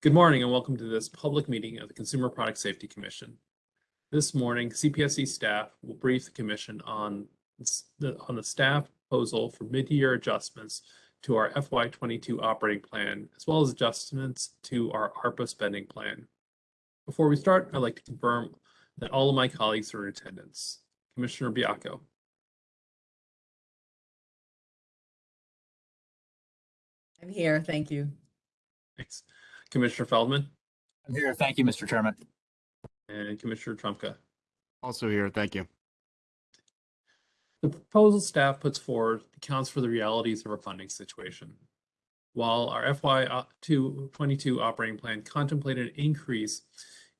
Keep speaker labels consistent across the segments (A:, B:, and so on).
A: Good morning and welcome to this public meeting of the Consumer Product Safety Commission. This morning, CPSC staff will brief the commission on the, on the staff proposal for mid-year adjustments to our FY22 operating plan, as well as adjustments to our ARPA spending plan. Before we start, I'd like to confirm that all of my colleagues are in attendance. Commissioner Baiocco.
B: I'm here, thank you.
A: Thanks. Commissioner Feldman
C: I'm here. Thank you, Mr. Chairman.
A: and Commissioner Trumka.
D: Also here, thank you.
A: The proposal staff puts forward accounts for the realities of our funding situation. While our FY 22 operating plan contemplated an increase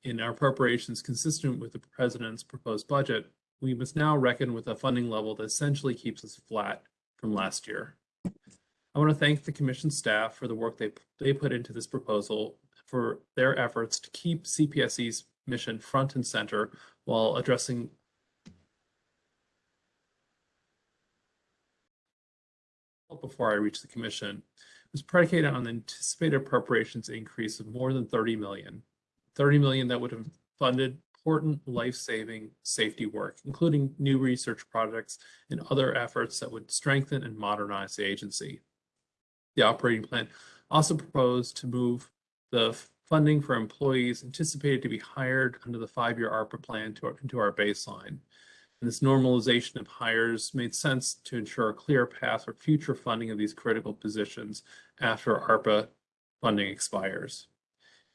A: in our appropriations consistent with the president's proposed budget, we must now reckon with a funding level that essentially keeps us flat from last year. I want to thank the commission staff for the work they, they put into this proposal for their efforts to keep CPSC's mission front and center while addressing before I reach the commission was predicated on the anticipated appropriations increase of more than 30 million. 30 million that would have funded important life-saving safety work, including new research projects and other efforts that would strengthen and modernize the agency. The operating plan also proposed to move the funding for employees anticipated to be hired under the five-year ARPA plan to our, into our baseline. And this normalization of hires made sense to ensure a clear path for future funding of these critical positions after ARPA funding expires.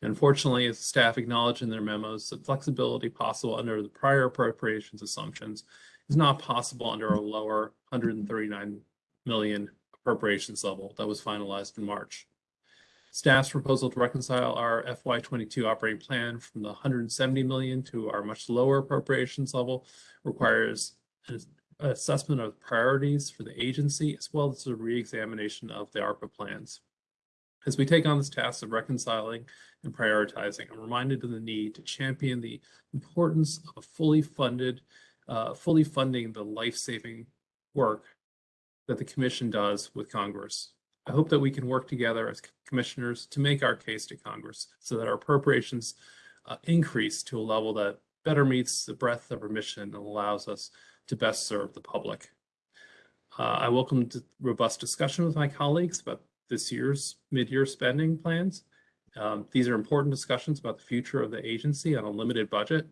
A: Unfortunately, as staff acknowledged in their memos, the flexibility possible under the prior appropriations assumptions is not possible under a lower 139 million appropriations level that was finalized in March. Staff's proposal to reconcile our FY22 operating plan from the 170 million to our much lower appropriations level requires an assessment of priorities for the agency as well as a re-examination of the ARPA plans. As we take on this task of reconciling and prioritizing, I'm reminded of the need to champion the importance of fully funded, uh, fully funding the life-saving work that the Commission does with Congress. I hope that we can work together as commissioners to make our case to Congress so that our appropriations uh, increase to a level that better meets the breadth of our mission and allows us to best serve the public. Uh, I welcome robust discussion with my colleagues about this year's mid-year spending plans. Um, these are important discussions about the future of the agency on a limited budget.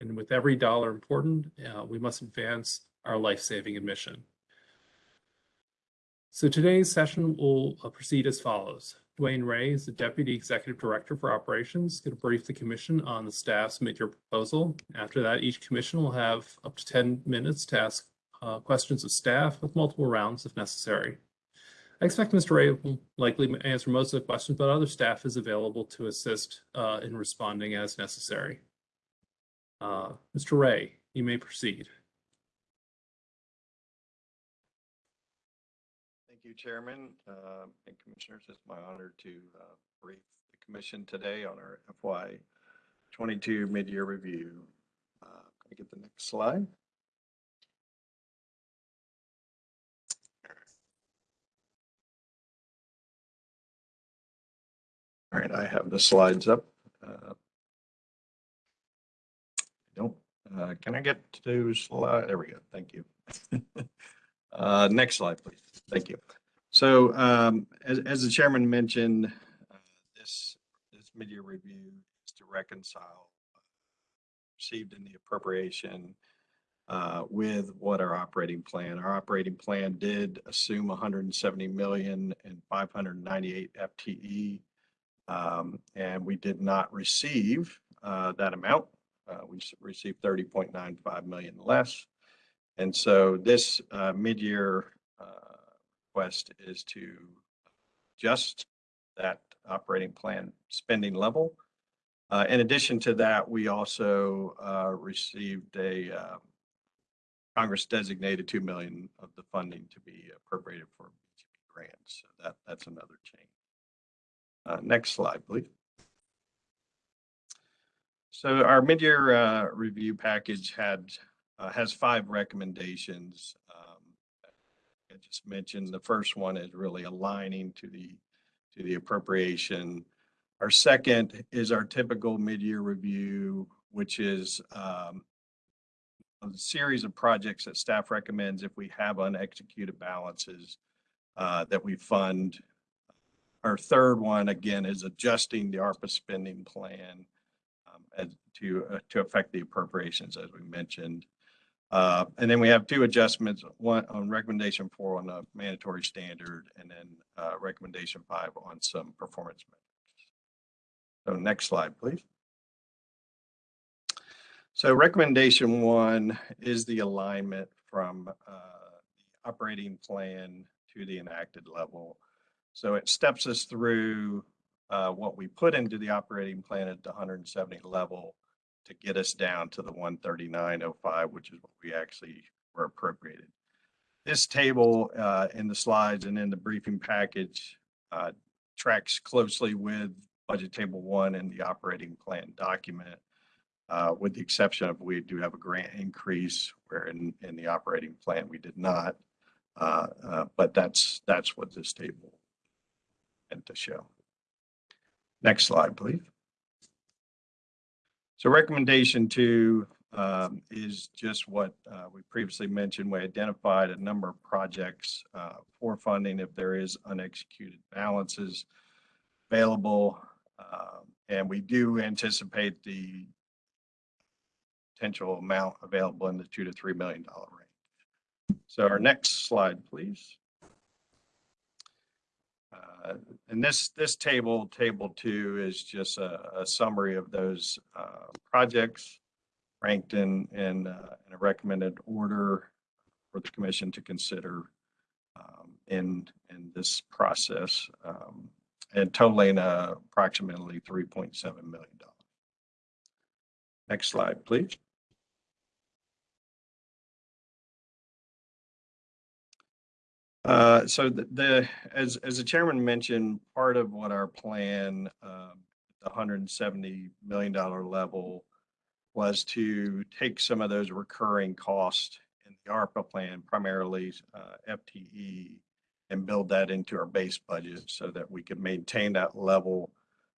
A: And with every dollar important, uh, we must advance our life-saving mission. So today's session will uh, proceed as follows. DeWane Ray is the Deputy Executive Director for Operations, going to brief the Commission on the staff's mid-year proposal. After that, each Commission will have up to 10 minutes to ask uh, questions of staff with multiple rounds if necessary. I expect Mr. Ray will likely answer most of the questions, but other staff is available to assist uh, in responding as necessary. Uh, Mr. Ray, you may proceed.
E: Chairman uh, and Commissioners. It's my honor to uh, brief the Commission today on our FY 22 mid-year review. Uh, can I get the next slide? All right, I have the slides up. Uh, don't. Uh, can I get to slide? There we go. Thank you. uh, next slide, please. Thank you. So um, as, as the chairman mentioned, uh, this this mid-year review is to reconcile uh, received in the appropriation uh, with what our operating plan. Our operating plan did assume 170 million and 598 FTE, um, and we did not receive uh, that amount. Uh, we received 30.95 million less. And so this uh, mid-year request is to adjust that operating plan spending level. Uh, in addition to that, we also uh, received a uh, Congress designated 2 million of the funding to be appropriated for grants. So that, that's another change. Uh, next slide, please. So our mid-year uh, review package had uh, has five recommendations I just mentioned, the first one is really aligning to the to the appropriation Our second is our typical mid-year review, which is um, a series of projects that staff recommends if we have unexecuted balances uh, that we fund. Our third one, again, is adjusting the ARPA spending plan um, as to, uh, to affect the appropriations, as we mentioned. Uh, And then we have two adjustments, one on recommendation four on the mandatory standard, and then uh, recommendation five on some performance metrics. So next slide, please. So recommendation one is the alignment from uh, the operating plan to the enacted level. So it steps us through uh, what we put into the operating plan at the 170 level to get us down to the 139.05, which is what we actually were appropriated. This table uh, in the slides and in the briefing package uh, tracks closely with budget table one in the operating plan document, uh, with the exception of we do have a grant increase where in, in the operating plan, we did not. Uh, uh, But that's, that's what this table meant to show. Next slide, please. So recommendation two um, is just what uh, we previously mentioned. We identified a number of projects uh, for funding if there is unexecuted balances available. Um, And we do anticipate the potential amount available in the two to three million dollar range. So our next slide, please. Uh, And this, this table, table two, is just a, a summary of those uh, projects ranked in, in, uh, in a recommended order for the commission to consider um, in, in this process, um, and totaling uh, approximately $3.7 million. Next slide, please. Uh, so the, the, as, as the chairman mentioned, part of what our plan, um, the hundred and seventy million dollar level was to take some of those recurring costs in the ARPA plan, primarily, uh, FTE, and build that into our base budget so that we could maintain that level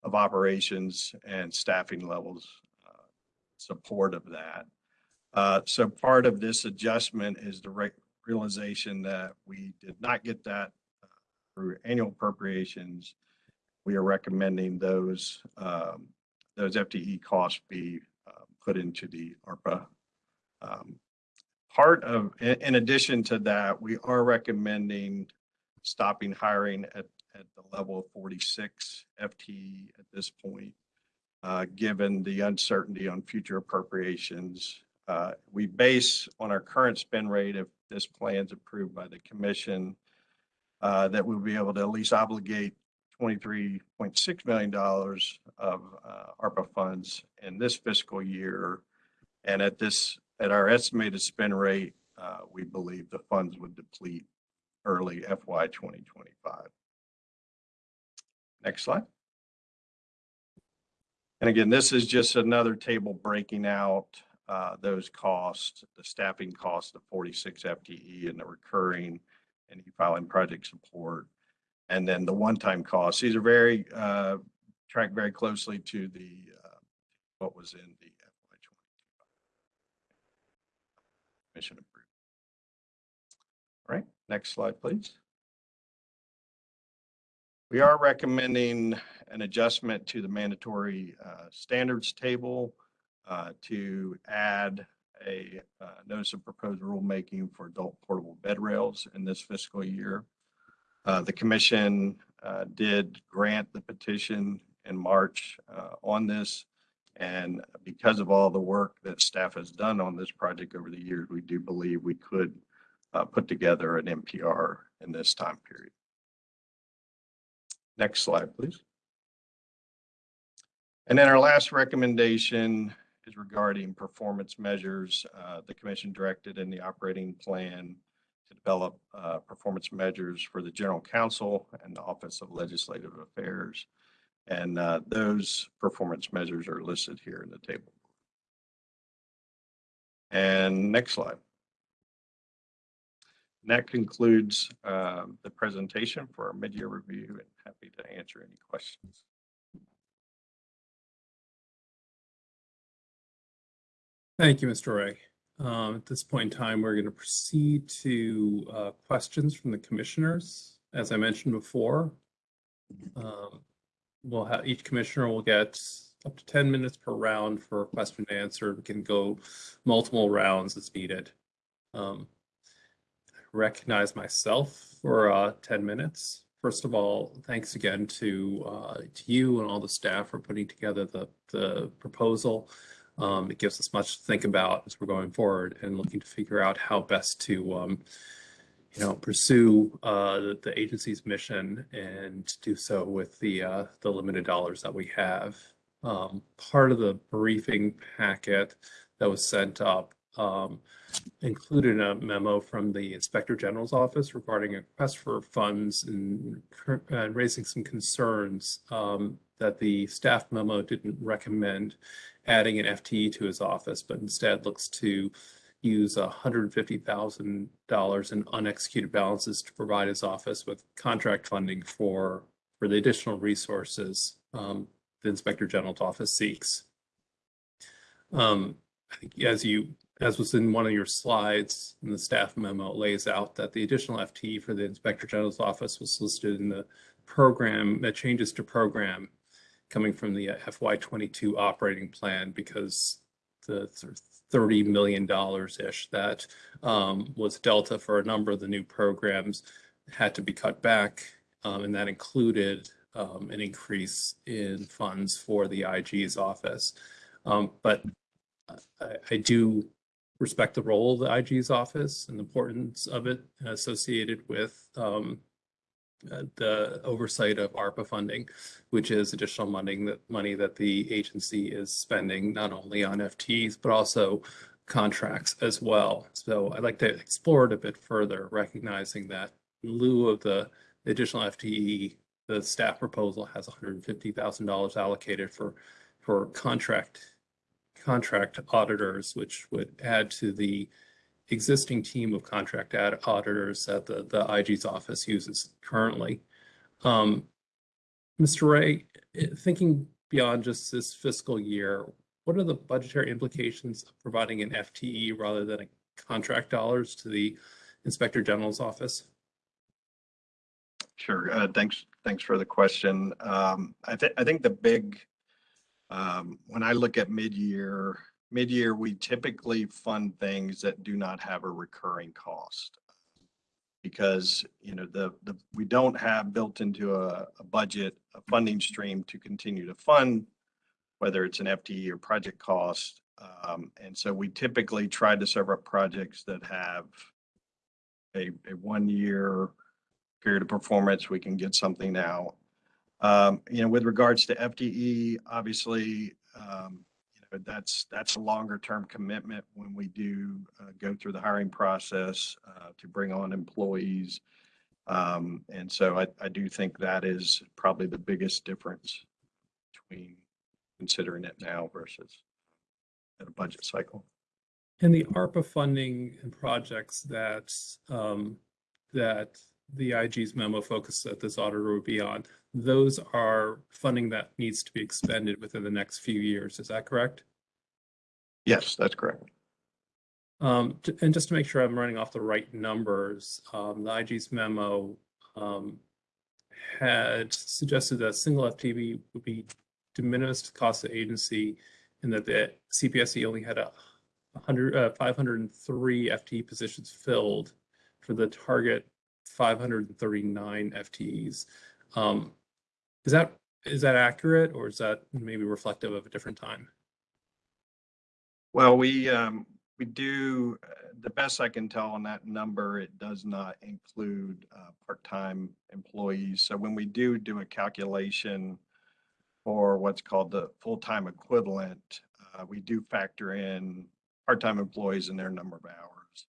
E: of operations and staffing levels, uh, support of that. Uh, so part of this adjustment is the realization that we did not get that uh, through annual appropriations. We are recommending those, um, those FTE costs be uh, put into the ARPA. Um, Part of, in, in addition to that, we are recommending stopping hiring at, at the level of 46 FTE at this point, uh, given the uncertainty on future appropriations uh, We base on our current spend rate, if this plan's approved by the commission, uh, that we'll be able to at least obligate $23.6 million of uh, ARPA funds in this fiscal year. And at this, at our estimated spend rate, uh, we believe the funds would deplete early FY 2025. Next slide. And again, this is just another table breaking out uh, those costs, the staffing costs of 46 FTE and the recurring and e-filing project support. And then the one-time costs. These are very, uh, track very closely to the, uh, what was in the FY 22. Mission approved. All right, next slide, please. We are recommending an adjustment to the mandatory standards table uh, to add a uh, notice of proposed rulemaking for adult portable bed rails in this fiscal year. Uh, The commission uh, did grant the petition in March uh, on this. And because of all the work that staff has done on this project over the years, we do believe we could put together an NPR in this time period. Next slide, please. And then our last recommendation is regarding performance measures. Uh, The commission directed in the operating plan to develop uh, performance measures for the general counsel and the Office of Legislative Affairs. And uh, those performance measures are listed here in the table. And next slide. And that concludes um, the presentation for our mid-year review and happy to answer any questions.
A: Thank you, Mr. Ray. Um, At this point in time, we're going to proceed to uh, questions from the commissioners. As I mentioned before, um, we'll have, each commissioner will get up to 10 minutes per round for a question and answer. We can go multiple rounds as needed. Um, Recognize myself for uh, 10 minutes. First of all, thanks again to uh, to you and all the staff for putting together the the proposal. Um, it gives us much to think about as we're going forward and looking to figure out how best to, um, you know, pursue uh, the, the agency's mission and do so with the uh, the limited dollars that we have. Um, part of the briefing packet that was sent up um, included a memo from the Inspector General's office regarding a request for funds and uh, raising some concerns um, that the staff memo didn't recommend adding an FTE to his office, but instead looks to use $150,000 in unexecuted balances to provide his office with contract funding for, for the additional resources um, the Inspector General's office seeks. Um, I think as you, as was in one of your slides in the staff memo, lays out that the additional FTE for the Inspector General's office was listed in the program, that changes to program coming from the FY twenty-two operating plan because the sort of thirty million dollars-ish that um, was delta for a number of the new programs had to be cut back. Um, and that included um, an increase in funds for the IG's office. Um, but I, I do respect the role of the IG's office and the importance of it associated with um, uh, the oversight of ARPA funding, which is additional money that money that the agency is spending not only on FTEs but also contracts as well. So I'd like to explore it a bit further, recognizing that in lieu of the additional FTE, the staff proposal has $150,000 allocated for for contract contract auditors, which would add to the existing team of contract auditors that the, the IG's office uses currently. Um, Mr. Ray, eh, thinking beyond just this fiscal year, what are the budgetary implications of providing an FTE rather than a contract dollars to the Inspector General's office?
E: Sure. Uh, thanks, thanks for the question. Um, I think, I think the big, um, when I look at mid-year, mid-year, we typically fund things that do not have a recurring cost. Because, you know, the, the, we don't have built into a, a budget, a funding stream to continue to fund, whether it's an FTE or project cost. Um, and so we typically try to serve up projects that have a, a one-year period of performance, we can get something now. Um, you know, with regards to FTE, obviously, um, know, that's, that's a longer term commitment when we do uh, go through the hiring process uh, to bring on employees. Um, and so I, I do think that is probably the biggest difference between considering it now versus at a budget cycle.
A: And the ARPA funding and projects that, um, that the IG's memo focus that this auditor would be on, those are funding that needs to be expended within the next few years. Is that correct?
E: Yes, that's correct.
A: Um, and just to make sure I'm running off the right numbers, um, the IG's memo, um, had suggested that single FTE would be de minimis to cost of agency and that the CPSC only had a hundred, uh, five hundred and three FTE positions filled for the target five hundred and thirty-nine FTEs. Um, is that, is that accurate or is that maybe reflective of a different time?
E: Well, we, um, we do, uh, the best I can tell on that number, it does not include, uh, part-time employees. So when we do do a calculation for what's called the full-time equivalent, uh, we do factor in part-time employees and their number of hours.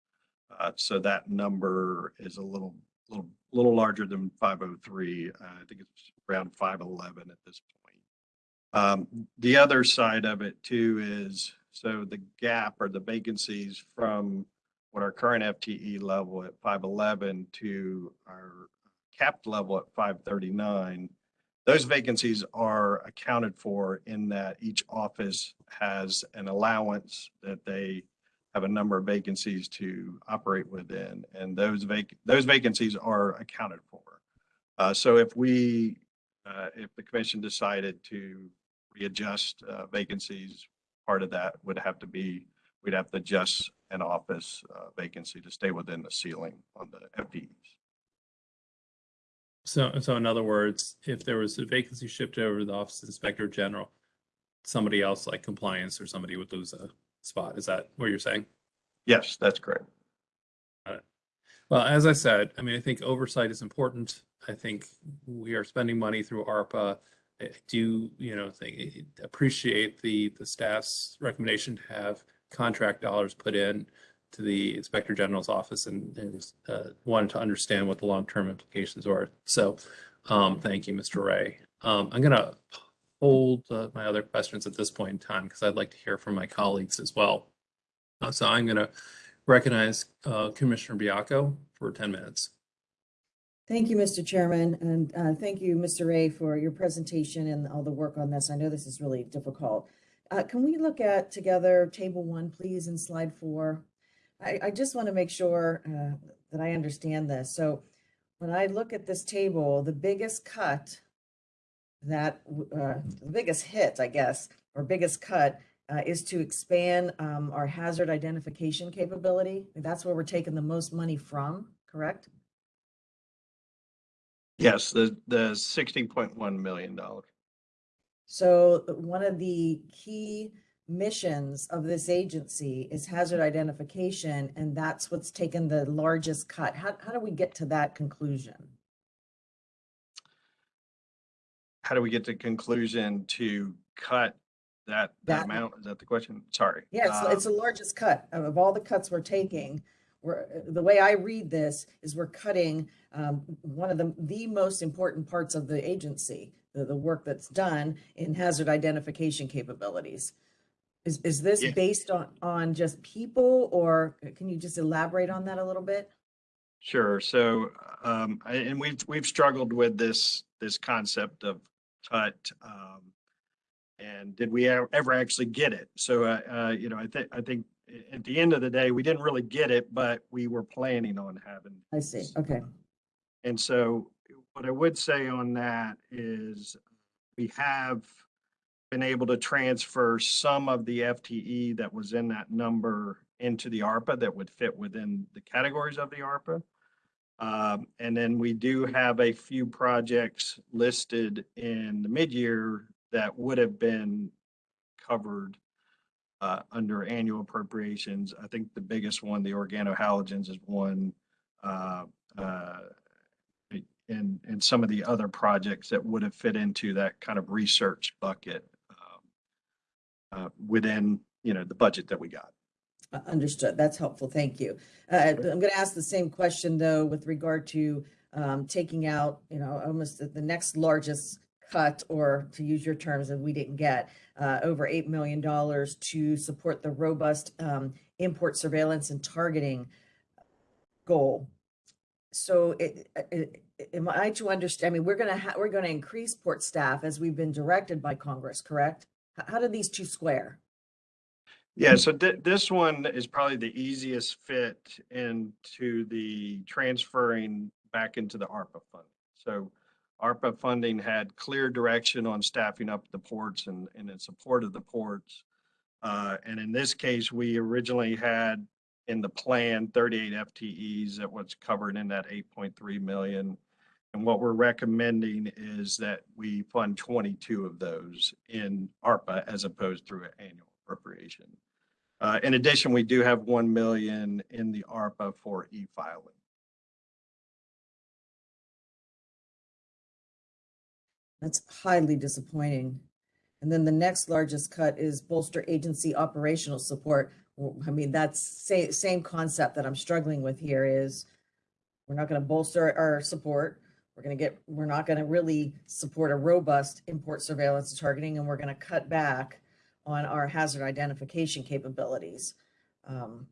E: Uh, so that number is a little, little, little larger than five oh three. Uh, I think it's around five eleven at this point. Um, the other side of it too is, so the gap or the vacancies from what our current FTE level at five eleven to our capped level at five thirty-nine, those vacancies are accounted for in that each office has an allowance that they have a number of vacancies to operate within, and those vac, those vacancies are accounted for. Uh, so if we, uh, if the commission decided to readjust, uh, vacancies, part of that would have to be, we'd have to adjust an office, uh, vacancy to stay within the ceiling on the FTEs.
A: So, so in other words, if there was a vacancy shifted over to the Office of Inspector General, somebody else like compliance or somebody would lose a spot. Is that what you're saying?
E: Yes, that's correct.
A: Well, as I said, I mean, I think oversight is important. I think we are spending money through ARPA. I do, you know, think, appreciate the, the staff's recommendation to have contract dollars put in to the Inspector General's office and, and uh, wanted to understand what the long-term implications are. So, um, thank you, Mr. Ray. Um, I'm gonna hold uh, my other questions at this point in time because I'd like to hear from my colleagues as well. Uh, so I'm gonna recognize uh, Commissioner Baiocco for 10 minutes.
B: Thank you, Mr. Chairman, and uh, thank you, Mr. Ray, for your presentation and all the work on this. I know this is really difficult. Uh, Can we look at together table one, please, and slide four? I, I just want to make sure uh, that I understand this. So when I look at this table, the biggest cut that, uh, the biggest hit, I guess, or biggest cut uh, is to expand um, our hazard identification capability. That's where we're taking the most money from, correct?
E: Yes, the, the sixteen point one million dollars.
B: So uh, one of the key missions of this agency is hazard identification, and that's what's taken the largest cut. How, how do we get to that conclusion?
E: How do we get to conclusion to cut that, that
B: That-
E: amount? Is that the question? Sorry.
B: Yeah, it's, it's
E: Um,
B: the largest cut of of all the cuts we're taking. We're, uh, the way I read this is we're cutting um, one of the, the most important parts of the agency, the, the work that's done in hazard identification capabilities. Is, is this
E: Yeah.
B: based on, on just people, or can you just elaborate on that a little bit?
E: Sure. So, um, and we've, we've struggled with this, this concept of cut. Um, and did we ever actually get it? So, uh, uh, you know, I think, I think at the end of the day, we didn't really get it, but we were planning on having.
B: I see, okay.
E: And so what I would say on that is we have been able to transfer some of the FTE that was in that number into the ARPA that would fit within the categories of the ARPA. Um, and then we do have a few projects listed in the mid-year that would have been covered uh, under annual appropriations. I think the biggest one, the organohalogens is one. uh, uh, and, and some of the other projects that would have fit into that kind of research bucket um, uh, within, you know, the budget that we got.
B: Uh, Understood. That's helpful. Thank you. Uh, I'm going to ask the same question, though, with regard to um, taking out, you know, almost the- the next largest cut, or to use your terms that we didn't get, uh, over $8 million to support the robust um, import surveillance and targeting goal. So it, it, am I to understand, I mean, we're going to, we're going to increase port staff as we've been directed by Congress, correct? H- How do these two square?
E: Yeah, so thi- this one is probably the easiest fit into the transferring back into the ARPA fund. So ARPA funding had clear direction on staffing up the ports and, and in support of the ports. Uh, and in this case, we originally had in the plan thirty-eight FTEs that was covered in that eight point three million. And what we're recommending is that we fund twenty-two of those in ARPA as opposed through an annual appropriation. Uh, in addition, we do have one million in the ARPA for e-filing.
B: That's highly disappointing. And then the next largest cut is bolster agency operational support. I mean, that's same, same concept that I'm struggling with here is we're not going to bolster our support. We're going to get, we're not going to really support a robust import surveillance targeting, and we're going to cut back on our hazard identification capabilities. Um,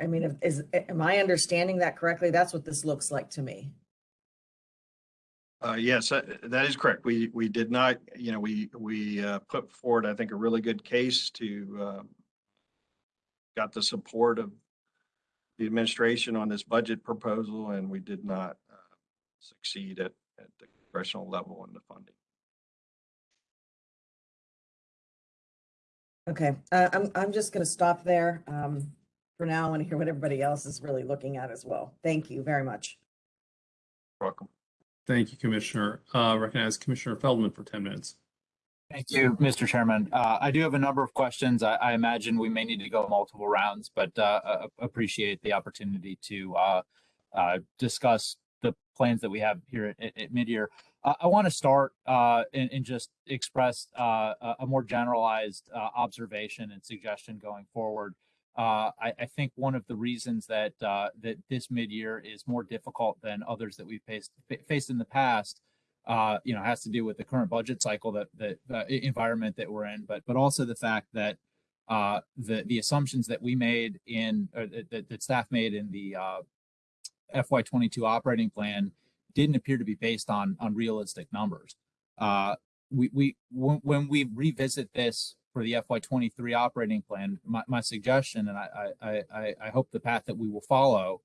B: I- mean, is, am I understanding that correctly? That's what this looks like to me.
E: Uh, yes, that, that is correct. We, we did not, you know, we, we, uh, put forward, I think, a really good case to, uh, got the support of the administration on this budget proposal, and we did not, uh, succeed at, at the congressional level in the funding.
B: Okay, uh, I'm, I'm just gonna stop there. Um, for now, I want to hear what everybody else is really looking at as well. Thank you very much.
E: Welcome.
A: Thank you, Commissioner. Uh, recognize Commissioner Feldman for ten minutes.
C: Thank you, Mr. Chairman. Uh, I do have a number of questions. I, I imagine we may need to go multiple rounds, but, uh, uh, appreciate the opportunity to, uh, uh, discuss the plans that we have here at, at mid-year. I want to start, uh, and, and just express, uh, a, more generalized, uh, observation and suggestion going forward. Uh, I, I think one of the reasons that, uh, that this mid-year is more difficult than others that we've faced, faced in the past uh, you know, has to do with the current budget cycle that that environment that we're in, but but also the fact that uh, the the assumptions that we made in or that, that staff made in the uh, FY22 operating plan didn't appear to be based on on realistic numbers. Uh, we we when, when we revisit this for the FY23 operating plan, my, my suggestion, and I, I I I hope the path that we will follow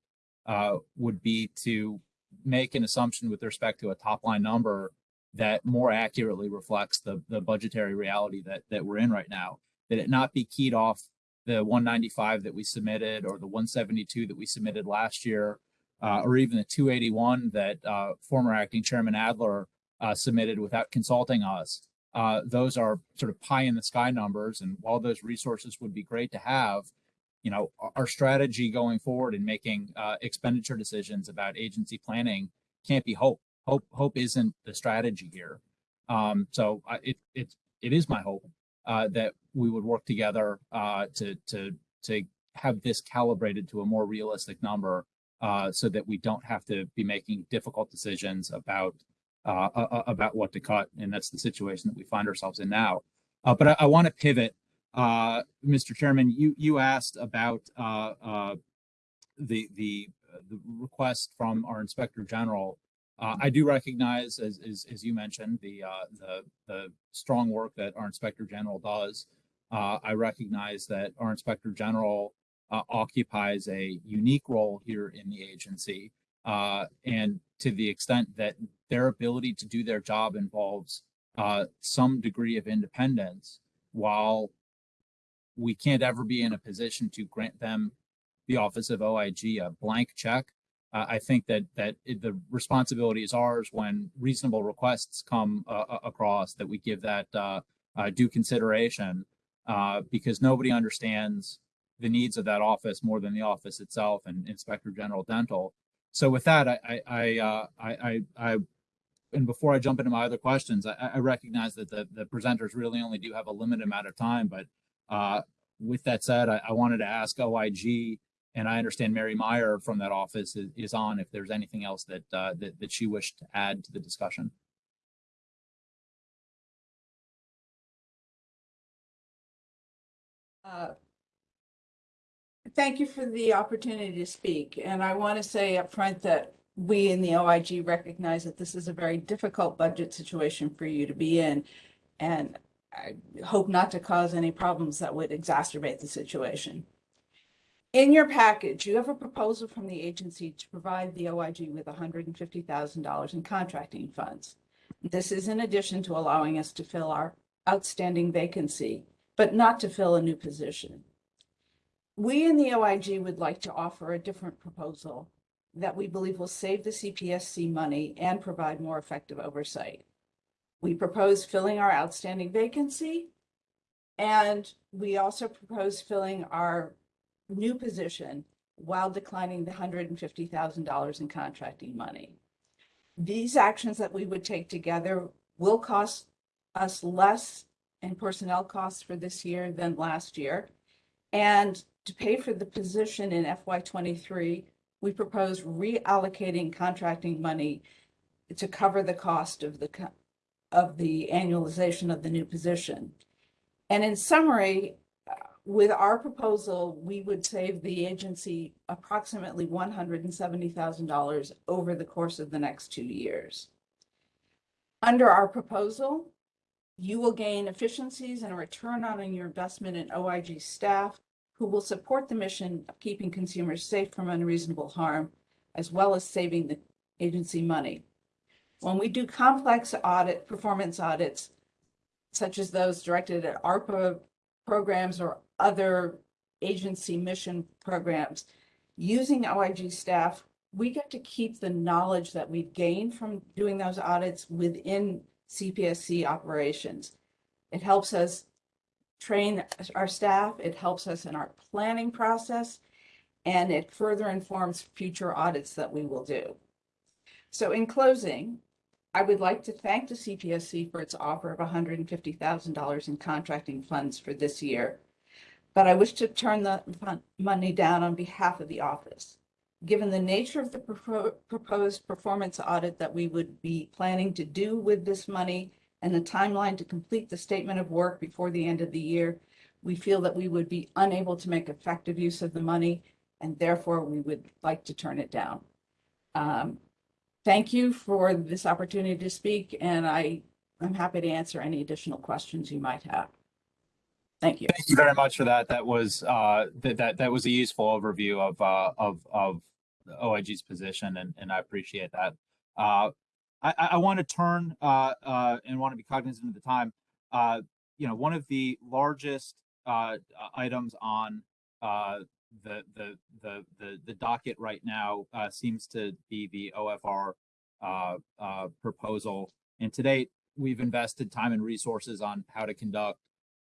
C: uh, would be to make an assumption with respect to a top line number that more accurately reflects the the budgetary reality that that we're in right now. That it not be keyed off the 195 that we submitted or the 172 that we submitted last year, uh, or even the 281 that uh, former acting chairman Adler uh, submitted without consulting us. Uh, those are sort of pie in the sky numbers, and while those resources would be great to have, you know, our- strategy going forward in making uh, expenditure decisions about agency planning can't be hope. Hope hope isn't the strategy here. Um, so it it it is my hope uh, that we would work together uh, to to to have this calibrated to a more realistic number, uh, so that we don't have to be making difficult decisions about uh, a- a- about what to cut, and that's the situation that we find ourselves in now. Uh, but I, I want to pivot uh, Mr. Chairman, you, you asked about, uh, uh, the, the, uh, the request from our Inspector General. Uh, I do recognize, as, as, as you mentioned, the, uh, the, the strong work that our Inspector General does. Uh, I recognize that our Inspector General, uh, occupies a unique role here in the agency. Uh, and to the extent that their ability to do their job involves, uh, some degree of independence, while we can't ever be in a position to grant them the office of OIG a blank check. Uh, I think that that it, the responsibility is ours when reasonable requests come uh, across that we give that uh, due consideration because nobody understands the needs of that office more than the office itself and Inspector General Dentel. So with that, I I I, uh, I, I, I and before I jump into my other questions, I, I recognize that the, the presenters really only do have a limited amount of time, but uh, with that said, I, I wanted to ask OIG, and I understand Mary Meyer from that office is, is on if there's anything else that, uh, that, that she wished to add to the discussion.
F: Thank you for the opportunity to speak, and I want to say upfront that we in the OIG recognize that this is a very difficult budget situation for you to be in. And I hope not to cause any problems that would exacerbate the situation. In your package, you have a proposal from the agency to provide the OIG with hundred and fifty thousand dollars in contracting funds. This is in addition to allowing us to fill our outstanding vacancy, but not to fill a new position. We in the OIG would like to offer a different proposal that we believe will save the CPSC money and provide more effective oversight. We propose filling our outstanding vacancy. And we also propose filling our new position while declining the hundred and fifty thousand dollars in contracting money. These actions that we would take together will cost us less in personnel costs for this year than last year. And to pay for the position in FY twenty-three, we propose reallocating contracting money to cover the cost of the, of the annualization of the new position. And in summary, uh, with our proposal, we would save the agency approximately one hundred and seventy thousand dollars over the course of the next two years. Under our proposal, you will gain efficiencies and a return on your investment in OIG staff who will support the mission of keeping consumers safe from unreasonable harm, as well as saving the agency money. When we do complex audit, performance audits, such as those directed at ARPA programs or other agency mission programs, using OIG staff, we get to keep the knowledge that we've gained from doing those audits within CPSC operations. It helps us train our staff, it helps us in our planning process, and it further informs future audits that we will do. So in closing, I would like to thank the CPSC for its offer of $150,000 in contracting funds for this year. But I wish to turn the money down on behalf of the office. Given the nature of the propo- proposed performance audit that we would be planning to do with this money and the timeline to complete the statement of work before the end of the year, we feel that we would be unable to make effective use of the money and therefore we would like to turn it down. Um, Thank you for this opportunity to speak and I am happy to answer any additional questions you might have. Thank you.
C: Thank you very much for that. That was, uh, that, that, that was a useful overview of, uh, of, of OIG's position and, and I appreciate that. Uh, I, I, want to turn, uh, uh, and want to be cognizant of the time. Uh, you know, one of the largest, uh, items on, uh, the, the, the, the, the docket right now, uh, seems to be the OFR, proposal. And to date, we've invested time and resources on how to conduct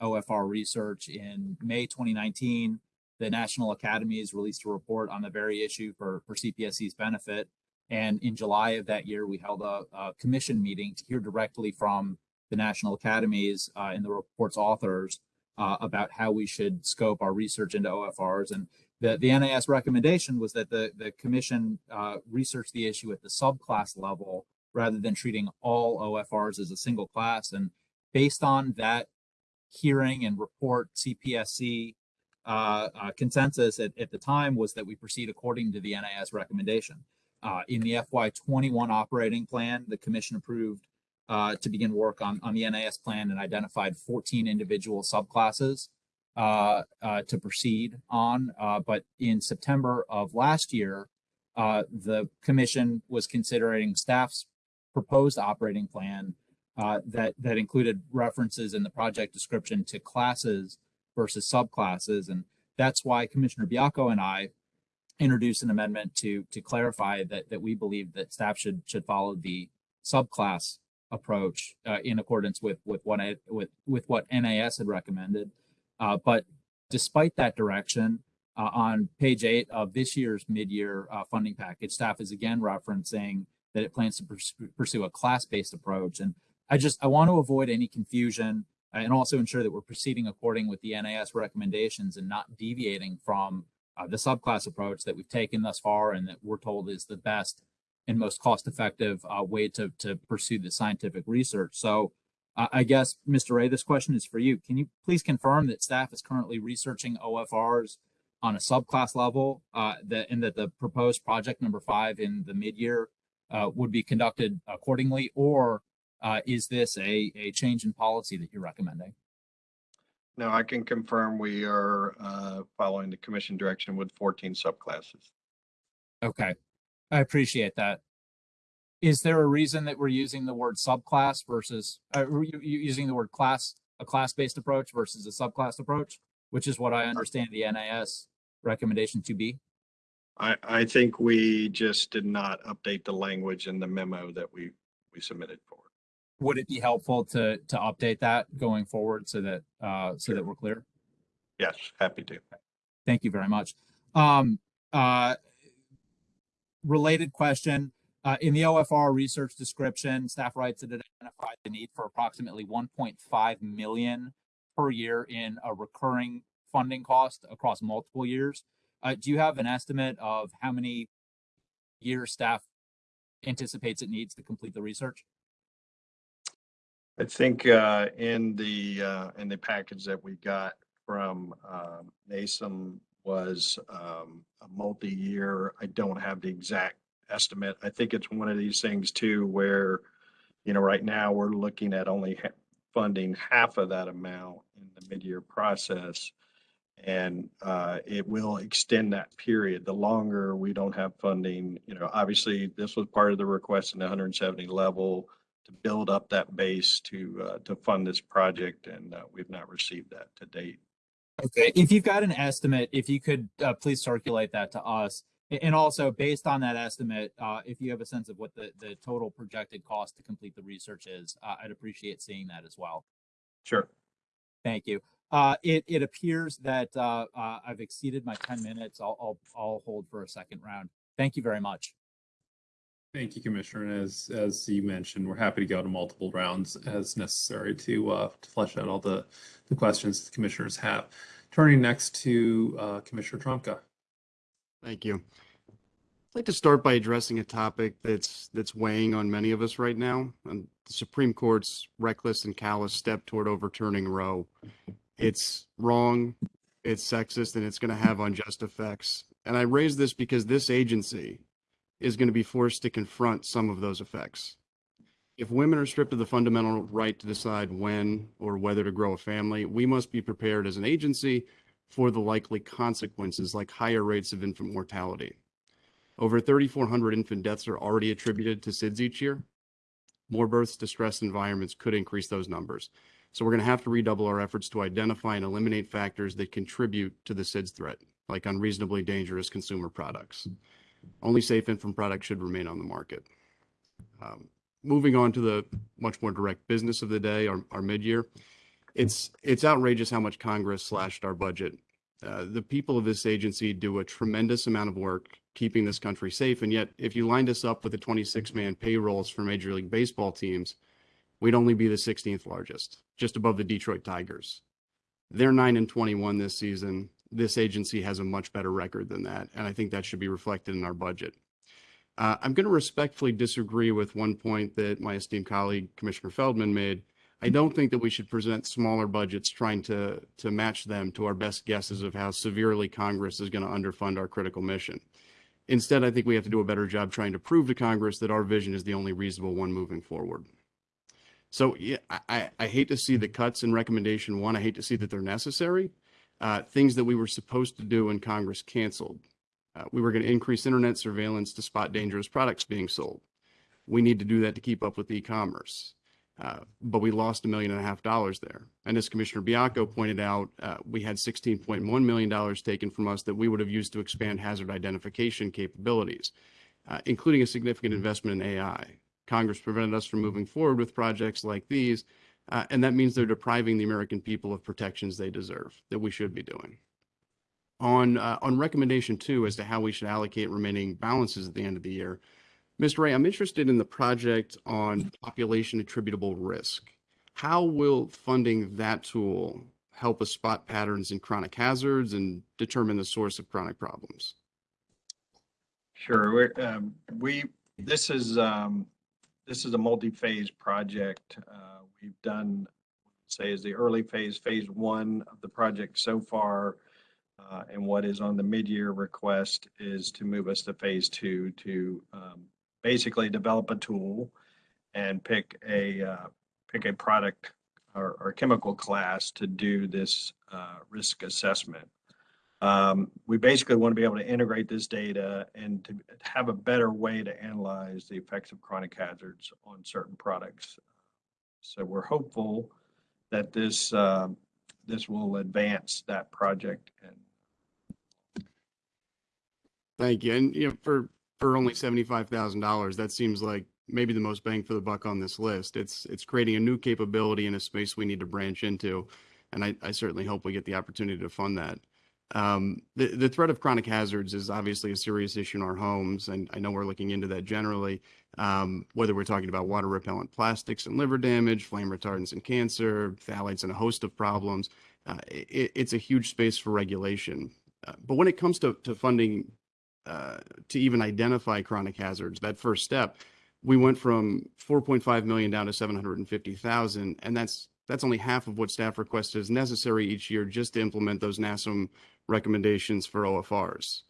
C: OFR research in May 2019. The National Academies released a report on the very issue for, for CPSC's benefit. And in July of that year, we held a, a commission meeting to hear directly from the National Academies uh, and the report's authors uh, about how we should scope our research into OFRs. And the, the NAS recommendation was that the, the commission uh, research the issue at the subclass level rather than treating all OFRs as a single class. And based on that hearing and report, CPSC uh, uh, consensus at, at the time was that we proceed according to the NAS recommendation. Uh, in the FY21 operating plan, the commission approved uh, to begin work on, on the NAS plan and identified 14 individual subclasses uh, uh, to proceed on. Uh, but in September of last year, uh, the commission was considering staff's proposed operating plan that that included references in the project description to classes versus subclasses, and that's why Commissioner Baiocco and I introduced an amendment to to clarify that that we believe that staff should should follow the subclass approach uh, in accordance with with what I, with with what NAS had recommended. Uh, but despite that direction, uh, on page eight of this year's mid-year uh, funding package, staff is again referencing that it plans to pursue a class-based approach. And I just I want to avoid any confusion uh, and also ensure that we're proceeding according with the NAS recommendations and not deviating from uh, the subclass approach that we've taken thus far and that we're told is the best and most cost-effective uh, way to to pursue the scientific research. So. Uh, I guess, Mr. Ray, this question is for you. Can you please confirm that staff is currently researching OFRs on a subclass level, uh, that and that the proposed project number five in the mid-year uh, would be conducted accordingly, or uh, is this a, a change in policy that you're recommending?
E: No, I can confirm we are uh, following the commission direction with 14 subclasses.
C: Okay, I appreciate that. Is there a reason that we're using the word subclass versus, uh, we're u- u- using the word class, a class-based approach versus a subclass approach? Which is what I understand the NAS recommendation to be.
E: I, I think we just did not update the language in the memo that we, we submitted.
C: Would it be helpful to, to update that going forward so that, uh, so that we're clear?
E: Yes, happy to.
C: Thank you very much. Um, uh, related question, uh, in the OFR research description, staff writes that it identified the need for approximately 1.5 million per year in a recurring funding cost across multiple years. Uh, do you have an estimate of how many years staff anticipates it needs to complete the research?
E: I think uh, in the, uh, in the package that we got from um, NASM was um, a multi-year. I don't have the exact estimate. I think it's one of these things too where you know, right now, we're looking at only ha- funding half of that amount in the mid-year process. And uh, it will extend that period. The longer we don't have funding, you know, obviously, this was part of the request in the 170 level to build up that base to, uh, to fund this project, and uh, we've not received that to date.
C: Okay, if you've got an estimate, if you could uh, please circulate that to us. And also, based on that estimate, uh, if you have a sense of what the, the total projected cost to complete the research is, uh, I'd appreciate seeing that as well.
E: Sure.
C: Thank you. Uh, it, it appears that uh, uh, I've exceeded my 10 minutes. I'll, I'll, I'll hold for a second round. Thank you very much.
A: Thank you, Commissioner. And as, as you mentioned, we're happy to go to multiple rounds as necessary to, uh, to flesh out all the, the questions the commissioners have. Turning next to, uh, Commissioner Trumka.
D: Thank you. I'd like to start by addressing a topic that's that's weighing on many of us right now, and the Supreme Court's reckless and callous step toward overturning Roe. It's wrong, it's sexist, and it's going to have unjust effects. And I raise this because this agency is going to be forced to confront some of those effects. If women are stripped of the fundamental right to decide when or whether to grow a family, we must be prepared as an agency for the likely consequences like higher rates of infant mortality. Over 3,400 infant deaths are already attributed to SIDS each year. More births to stressed environments could increase those numbers. So we're going to have to redouble our efforts to identify and eliminate factors that contribute to the SIDS threat, like unreasonably dangerous consumer products. Only safe infant products should remain on the market. Um, moving on to the much more direct business of the day, our, our mid-year. It's it's outrageous how much Congress slashed our budget. Uh, the people of this agency do a tremendous amount of work keeping this country safe, and yet if you lined us up with the 26-man payrolls for Major League Baseball teams, we'd only be the 16th largest, just above the Detroit Tigers. They're 9 and 21 this season. This agency has a much better record than that, and I think that should be reflected in our budget. Uh, I'm going to respectfully disagree with one point that my esteemed colleague Commissioner Feldman made. I don't think that we should present smaller budgets trying to to match them to our best guesses of how severely Congress is going to underfund our critical mission. Instead, I think we have to do a better job trying to prove to Congress that our vision is the only reasonable one moving forward. So yeah, I, I, I hate to see the cuts in recommendation one. I hate to see that they're necessary. Uh, things that we were supposed to do when Congress canceled. Uh, we were going to increase internet surveillance to spot dangerous products being sold. We need to do that to keep up with e-commerce. Uh, but we lost a million and a half dollars there. And as Commissioner Baiocco pointed out, uh, we had $16.1 million taken from us that we would have used to expand hazard identification capabilities, uh, including a significant investment in AI. Congress prevented us from moving forward with projects like these, uh, and that means they're depriving the American people of protections they deserve that we should be doing. On, uh, on recommendation two as to how we should allocate remaining balances at the end of the year, Mr. Ray, I'm interested in the project on population attributable risk. How will funding that tool help us spot patterns in chronic hazards and determine the source of chronic problems?
E: Sure. Um, we, this is, um, this is a multi-phase project. Uh, we've done, say, is the early phase, phase one of the project so far. Uh, and what is on the mid-year request is to move us to phase two to, um, basically develop a tool and pick a, uh, pick a product or, or chemical class to do this, uh, risk assessment. Um, we basically want to be able to integrate this data and to have a better way to analyze the effects of chronic hazards on certain products. So we're hopeful that this, um, this will advance that project and
D: Thank you. And, you know, for, for only seventy-five thousand dollars, that seems like maybe the most bang for the buck on this list. It's, it's creating a new capability in a space we need to branch into. And I, I certainly hope we get the opportunity to fund that. Um, the, the threat of chronic hazards is obviously a serious issue in our homes, and I know we're looking into that generally. Um, whether we're talking about water repellent plastics and liver damage, flame retardants and cancer, phthalates and a host of problems, uh, it, it's a huge space for regulation. Uh, but when it comes to, to funding uh, to even identify chronic hazards, that first step, we went from 4.5 million down to 750,000, and that's that's only half of what staff requested is necessary each year just to implement those NASEM recommendations for OFRs.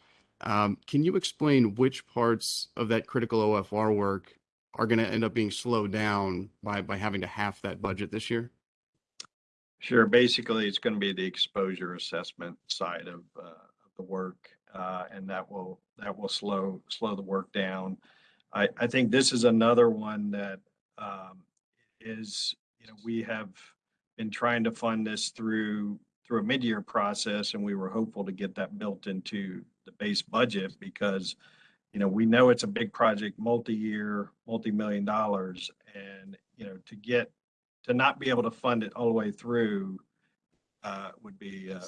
D: Um, can you explain which parts of that critical OFR work are going to end up being slowed down by, by having to half that budget this year?
E: Sure. Basically, it's going to be the exposure assessment side of, uh, of the work. Uh, and that will, that will slow, slow the work down. I, I think this is another one that, um, is, you know, we have been trying to fund this through, through a mid-year process and we were hopeful to get that built into the base budget because, you know, we know it's a big project, multi-year, multi-million dollars. And, you know, to get, to not be able to fund it all the way through, uh, would be, uh,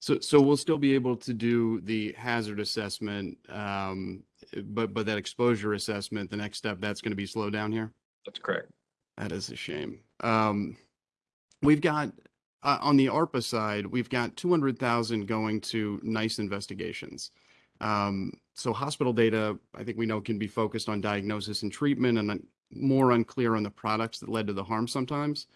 D: So, so we'll still be able to do the hazard assessment, um, but, but that exposure assessment, the next step, that's going to be slowed down here?
E: that's correct.
D: That is a shame. Um, we've got, uh, on the ARPA side, we've got two hundred thousand going to NEISS investigations. Um, so hospital data, I think we know can be focused on diagnosis and treatment and more unclear on the products that led to the harm sometimes.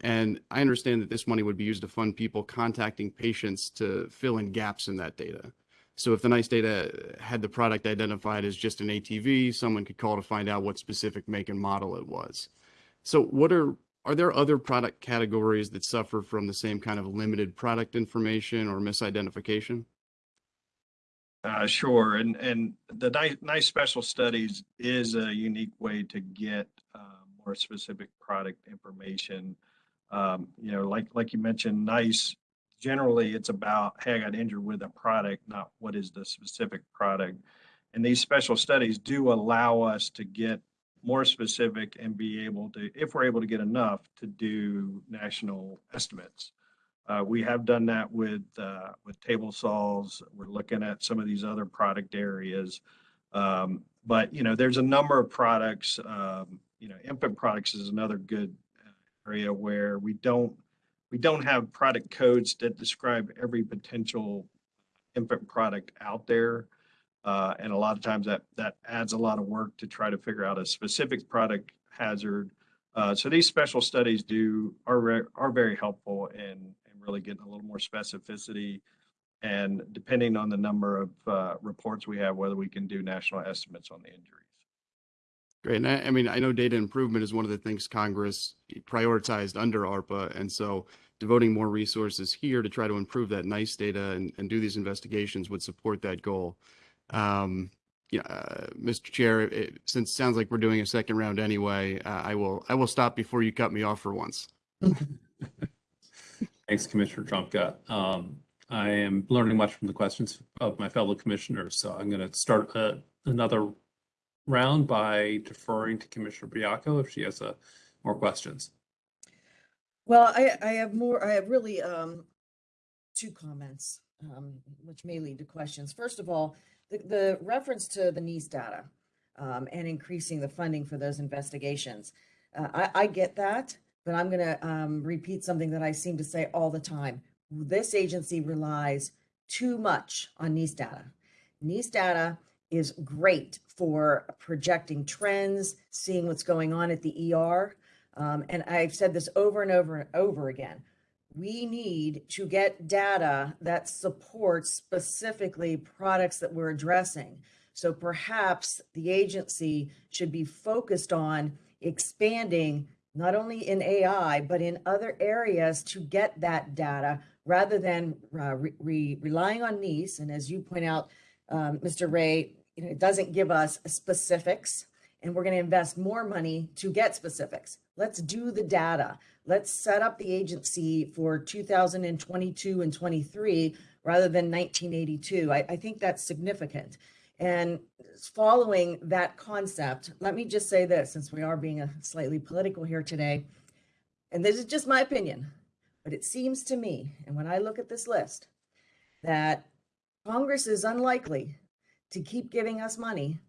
D: And I understand that this money would be used to fund people contacting patients to fill in gaps in that data. So if the NEISS data had the product identified as just an ATV, someone could call to find out what specific make and model it was. So what are, are there other product categories that suffer from the same kind of limited product information or misidentification?
E: Uh, sure. And, and the NEISS, NEISS special studies is a unique way to get, uh, more specific product information. Um, you know, like, like you mentioned, NEISS, generally it's about, hey, I got injured with a product, not what is the specific product. And these special studies do allow us to get more specific and be able to, if we're able to get enough, to do national estimates. Uh, we have done that with, uh, with table saws. We're looking at some of these other product areas. Um, but, you know, there's a number of products, um, you know, infant products is another good uh, area where we don't, we don't have product codes that describe every potential infant product out there. Uh, and a lot of times that, that adds a lot of work to try to figure out a specific product hazard. Uh, so these special studies do, are, re- are very helpful in, in really getting a little more specificity. And depending on the number of, uh, reports we have, whether we can do national estimates on the injuries.
D: Great. And I, I mean, I know data improvement is one of the things Congress prioritized under ARPA. And so devoting more resources here to try to improve that NEISS data and, and do these investigations would support that goal. Um, yeah, uh, Mr. Chair, it, since it sounds like we're doing a second round anyway, uh, I will, I will stop before you cut me off for once.
A: Thanks, Commissioner Trumka. Um, I am learning much from the questions of my fellow commissioners, so I'm going to start uh, another round by deferring to Commissioner Baiocco if she has uh, more questions.
B: Well, I, I have more, I have really, um, two comments, um, which may lead to questions. First of all, the, the reference to the NEISS data, um, and increasing the funding for those investigations. Uh, I, I get that, but I'm gonna, um, repeat something that I seem to say all the time. This agency relies too much on NEISS data. NEISS data is great for projecting trends, seeing what's going on at the ER. Um, and I've said this over and over and over again. We need to get data that supports specifically products that we're addressing. So perhaps the agency should be focused on expanding not only in AI, but in other areas to get that data rather than uh, re- re- relying on NEISS. And as you point out, um, Mr. Ray, you know, it doesn't give us specifics and we're going to invest more money to get specifics. Let's do the data. Let's set up the agency for 2022 and 23 rather than 1982. I, I think that's significant. And following that concept, let me just say this, since we are being a slightly political here today, and this is just my opinion, but it seems to me, and when I look at this list, that Congress is unlikely to keep giving us money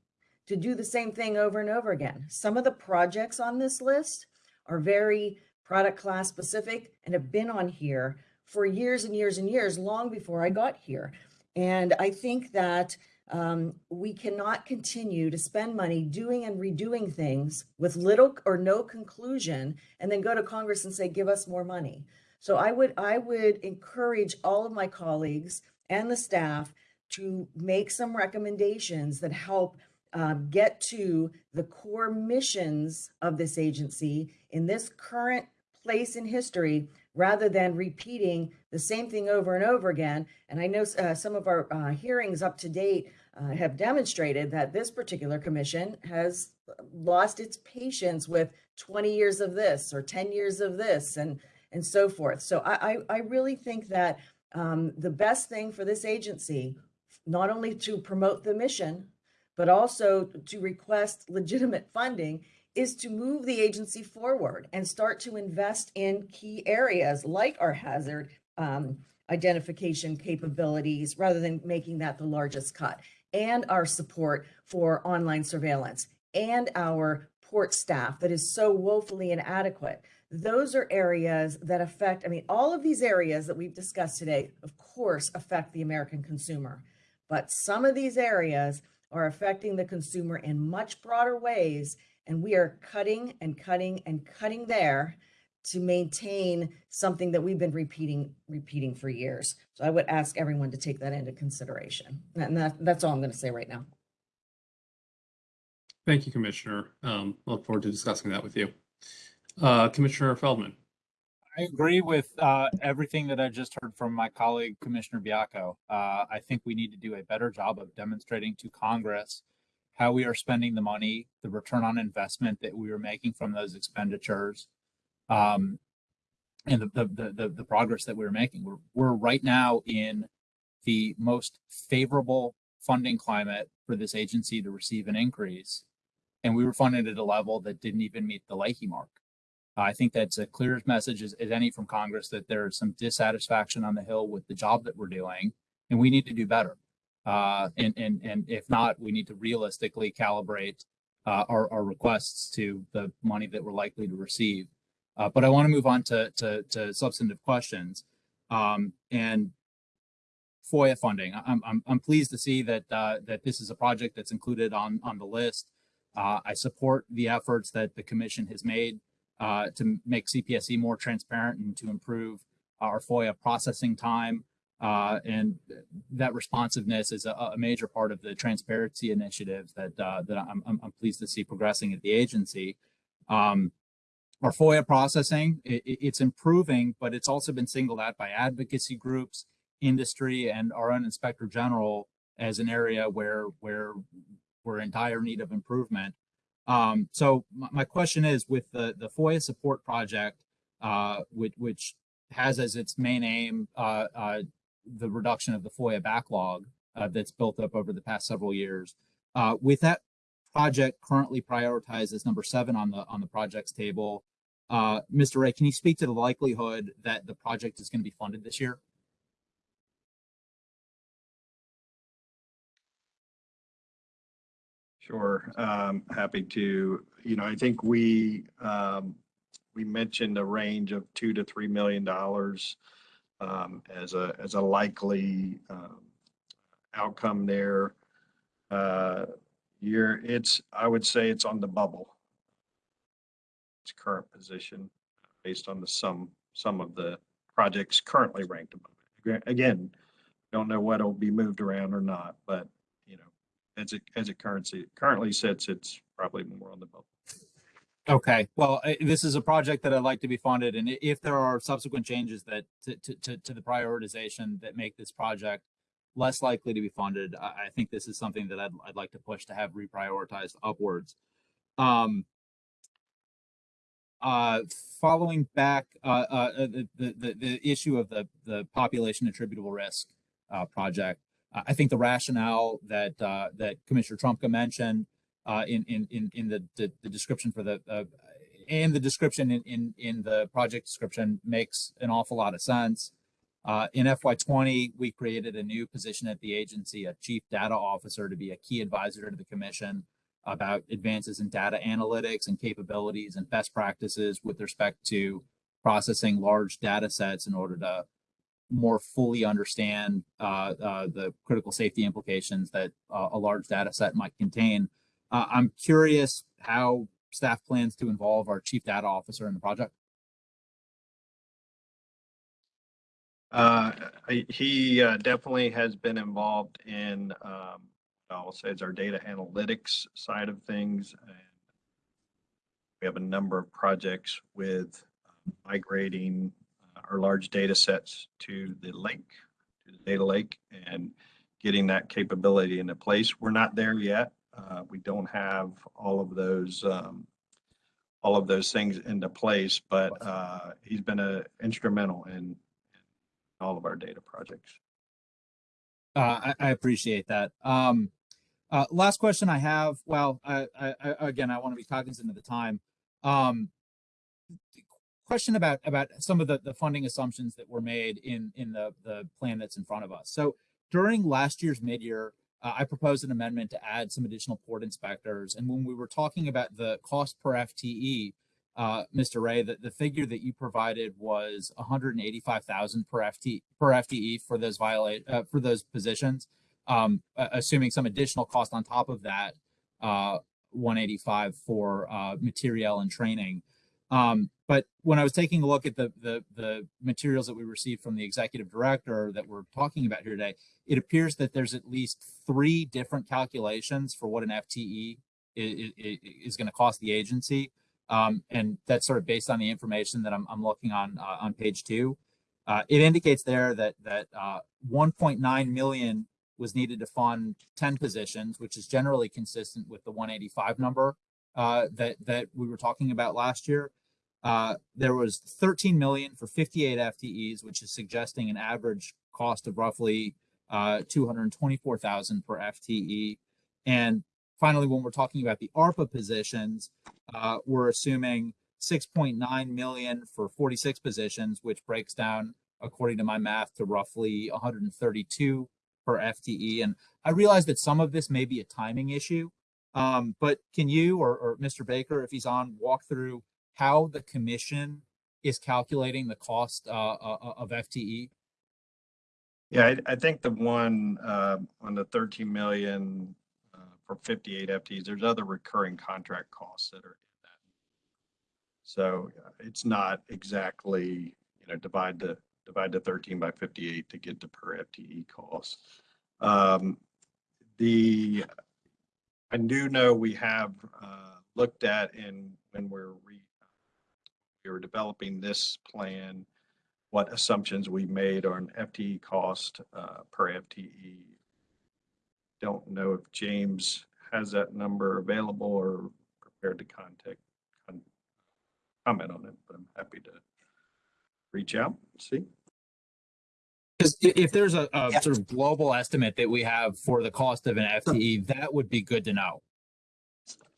B: to do the same thing over and over again. Some of the projects on this list are very product class specific and have been on here for years and years and years, long before I got here. And I think that um, we cannot continue to spend money doing and redoing things with little or no conclusion and then go to Congress and say, give us more money. So I would I would encourage all of my colleagues and the staff to make some recommendations that help um, get to the core missions of this agency in this current place in history rather than repeating the same thing over and over again. And I know uh, some of our uh, hearings up to date uh, have demonstrated that this particular commission has lost its patience with 20 years of this or 10 years of this and and so forth. So I I, I really think that um, the best thing for this agency, not only to promote the mission, but also to request legitimate funding, is to move the agency forward and start to invest in key areas like our hazard um, identification capabilities rather than making that the largest cut and our support for online surveillance and our port staff that is so woefully inadequate. Those are areas that affect, I mean, all of these areas that we've discussed today, of course, affect the American consumer. But some of these areas are affecting the consumer in much broader ways. And we are cutting and cutting and cutting there to maintain something that we've been repeating, repeating for years. So I would ask everyone to take that into consideration. And that, that's all I'm going to say right now.
A: Thank you, Commissioner. Um, look forward to discussing that with you. Uh, Commissioner Feldman.
C: I agree with uh, everything that I just heard from my colleague Commissioner Baiocco. Uh, I think we need to do a better job of demonstrating to Congress how we are spending the money, the return on investment that we are making from those expenditures, um, and the, the the the progress that we're making. We're we're right now in the most favorable funding climate for this agency to receive an increase, and we were funded at a level that didn't even meet the Leahy mark. I think that's a clear message as, as any from Congress that there's some dissatisfaction on the Hill with the job that we're doing, and we need to do better. Uh, and and and if not, we need to realistically calibrate uh, our our requests to the money that we're likely to receive. Uh, but I want to move on to to, to substantive questions, um, and FOIA funding. I'm I'm I'm pleased to see that uh, that this is a project that's included on on the list. Uh, I support the efforts that the commission has made uh, to make CPSC more transparent and to improve our FOIA processing time. Uh, and that responsiveness is a, a, major part of the transparency initiative that uh, that I'm, I'm, pleased to see progressing at the agency. Um, our FOIA processing, it, it's improving, but it's also been singled out by advocacy groups, industry, and our own inspector general as an area where where we're in dire need of improvement. Um, so my, question is with the, the FOIA support project, uh, which, which has as its main aim uh, uh, the reduction of the FOIA backlog uh, that's built up over the past several years. Uh, with that project currently prioritized as number seven on the on the projects table, uh, Mr. Ray, can you speak to the likelihood that the project is going to be funded this year?
E: Sure, um, happy to. You know, I think we um, we mentioned a range of two to three million dollars um, as a as a likely um, outcome there. Uh, you're it's I would say it's on the bubble. Its current position based on the sum some of the projects currently ranked above it. Again, don't know what will be moved around or not, but as it, as it currently, currently sits, it's probably more on the bubble.
C: Okay, well, I- this is a project that I'd like to be funded, and if there are subsequent changes that to, to, to, to the prioritization that make this project less likely to be funded, I, I think this is something that I'd, I'd like to push to have reprioritized upwards. Um, uh, following back, uh, uh, uh, the, the, the, issue of the, the population attributable risk, uh, project, I think the rationale that, uh, that Commissioner Trumka mentioned, uh, in, in, in, in the, the, the description for the, uh, and the description in, in, in the project description makes an awful lot of sense. Uh, in FY20, we created a new position at the agency, a chief data officer to be a key advisor to the commission about advances in data analytics and capabilities and best practices with respect to processing large data sets in order to more fully understand uh, uh, the critical safety implications that uh, a large data set might contain. Uh, I'm curious how staff plans to involve our chief data officer in the project.
E: Uh, he uh, definitely has been involved in um, I'll say is our data analytics side of things. And we have a number of projects with um, migrating our large data sets to the lake, to the data lake, and getting that capability into place. We're not there yet. Uh, we don't have all of those um, all of those things into place, but uh, he's been a instrumental in, in all of our data projects.
C: Uh, I, I appreciate that. Um, uh, last question I have. Well, I, I, I again, I want to be cognizant of the time. Um, question about about some of the the funding assumptions that were made in in the the plan that's in front of us. So during last year's midyear, uh, I proposed an amendment to add some additional port inspectors, and when we were talking about the cost per FTE, uh, Mr. Ray, the, the figure that you provided was 185,000 per FT per FTE for those violate uh, for those positions, um, assuming some additional cost on top of that, uh, 185 for uh, material and training. Um, but when I was taking a look at the, the the materials that we received from the executive director that we're talking about here today, it appears that there's at least three different calculations for what an FTE is, is, going to cost the agency. Um, and that's sort of based on the information that I'm, I'm looking on uh, on page two. Uh, it indicates there that that uh, 1.9 million was needed to fund 10 positions, which is generally consistent with the 185 number uh, that that we were talking about last year. Uh, there was 13 million for 58 FTEs, which is suggesting an average cost of roughly uh, 224,000 per FTE. And finally, when we're talking about the ARPA positions, uh, we're assuming 6.9 million for 46 positions, which breaks down, according to my math, to roughly 132 per FTE. And I realize that some of this may be a timing issue, um, but can you or, or Mr. Baker, if he's on, walk through how the commission is calculating the cost uh, uh, of FTE?
E: Yeah, I, I think the one uh, on the 13 million uh, for 58 FTEs, there's other recurring contract costs that are in that. So uh, it's not exactly, you know, divide the, divide the 13 by 58 to get the per FTE cost. Um, The, I do know we have uh, looked at in, when we're re, we were developing this plan, what assumptions we made on FTE cost uh, per FTE. Don't know if James has that number available or prepared to contact, con- comment on it, but I'm happy to reach out, see.
C: Because if there's a, a
G: Yeah.
C: sort of global estimate that we have for the cost of an FTE, that would be good to know.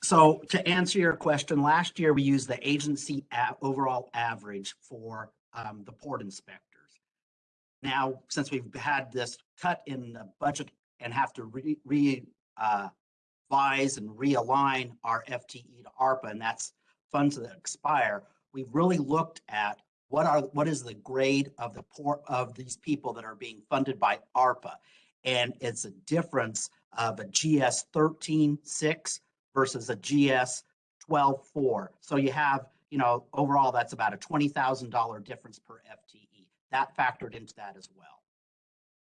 G: So to answer your question, last year we used the agency overall average for um, the port inspectors. Now, since we've had this cut in the budget and have to re, re, uh, vise and realign our FTE to ARPA, and that's funds that expire, we've really looked at what are, what is the grade of the port, of these people that are being funded by ARPA? And it's a difference of a GS thirteen six versus a GS twelve four. So you have, you know, overall, that's about a twenty thousand dollar difference per FTE. That factored into that as well.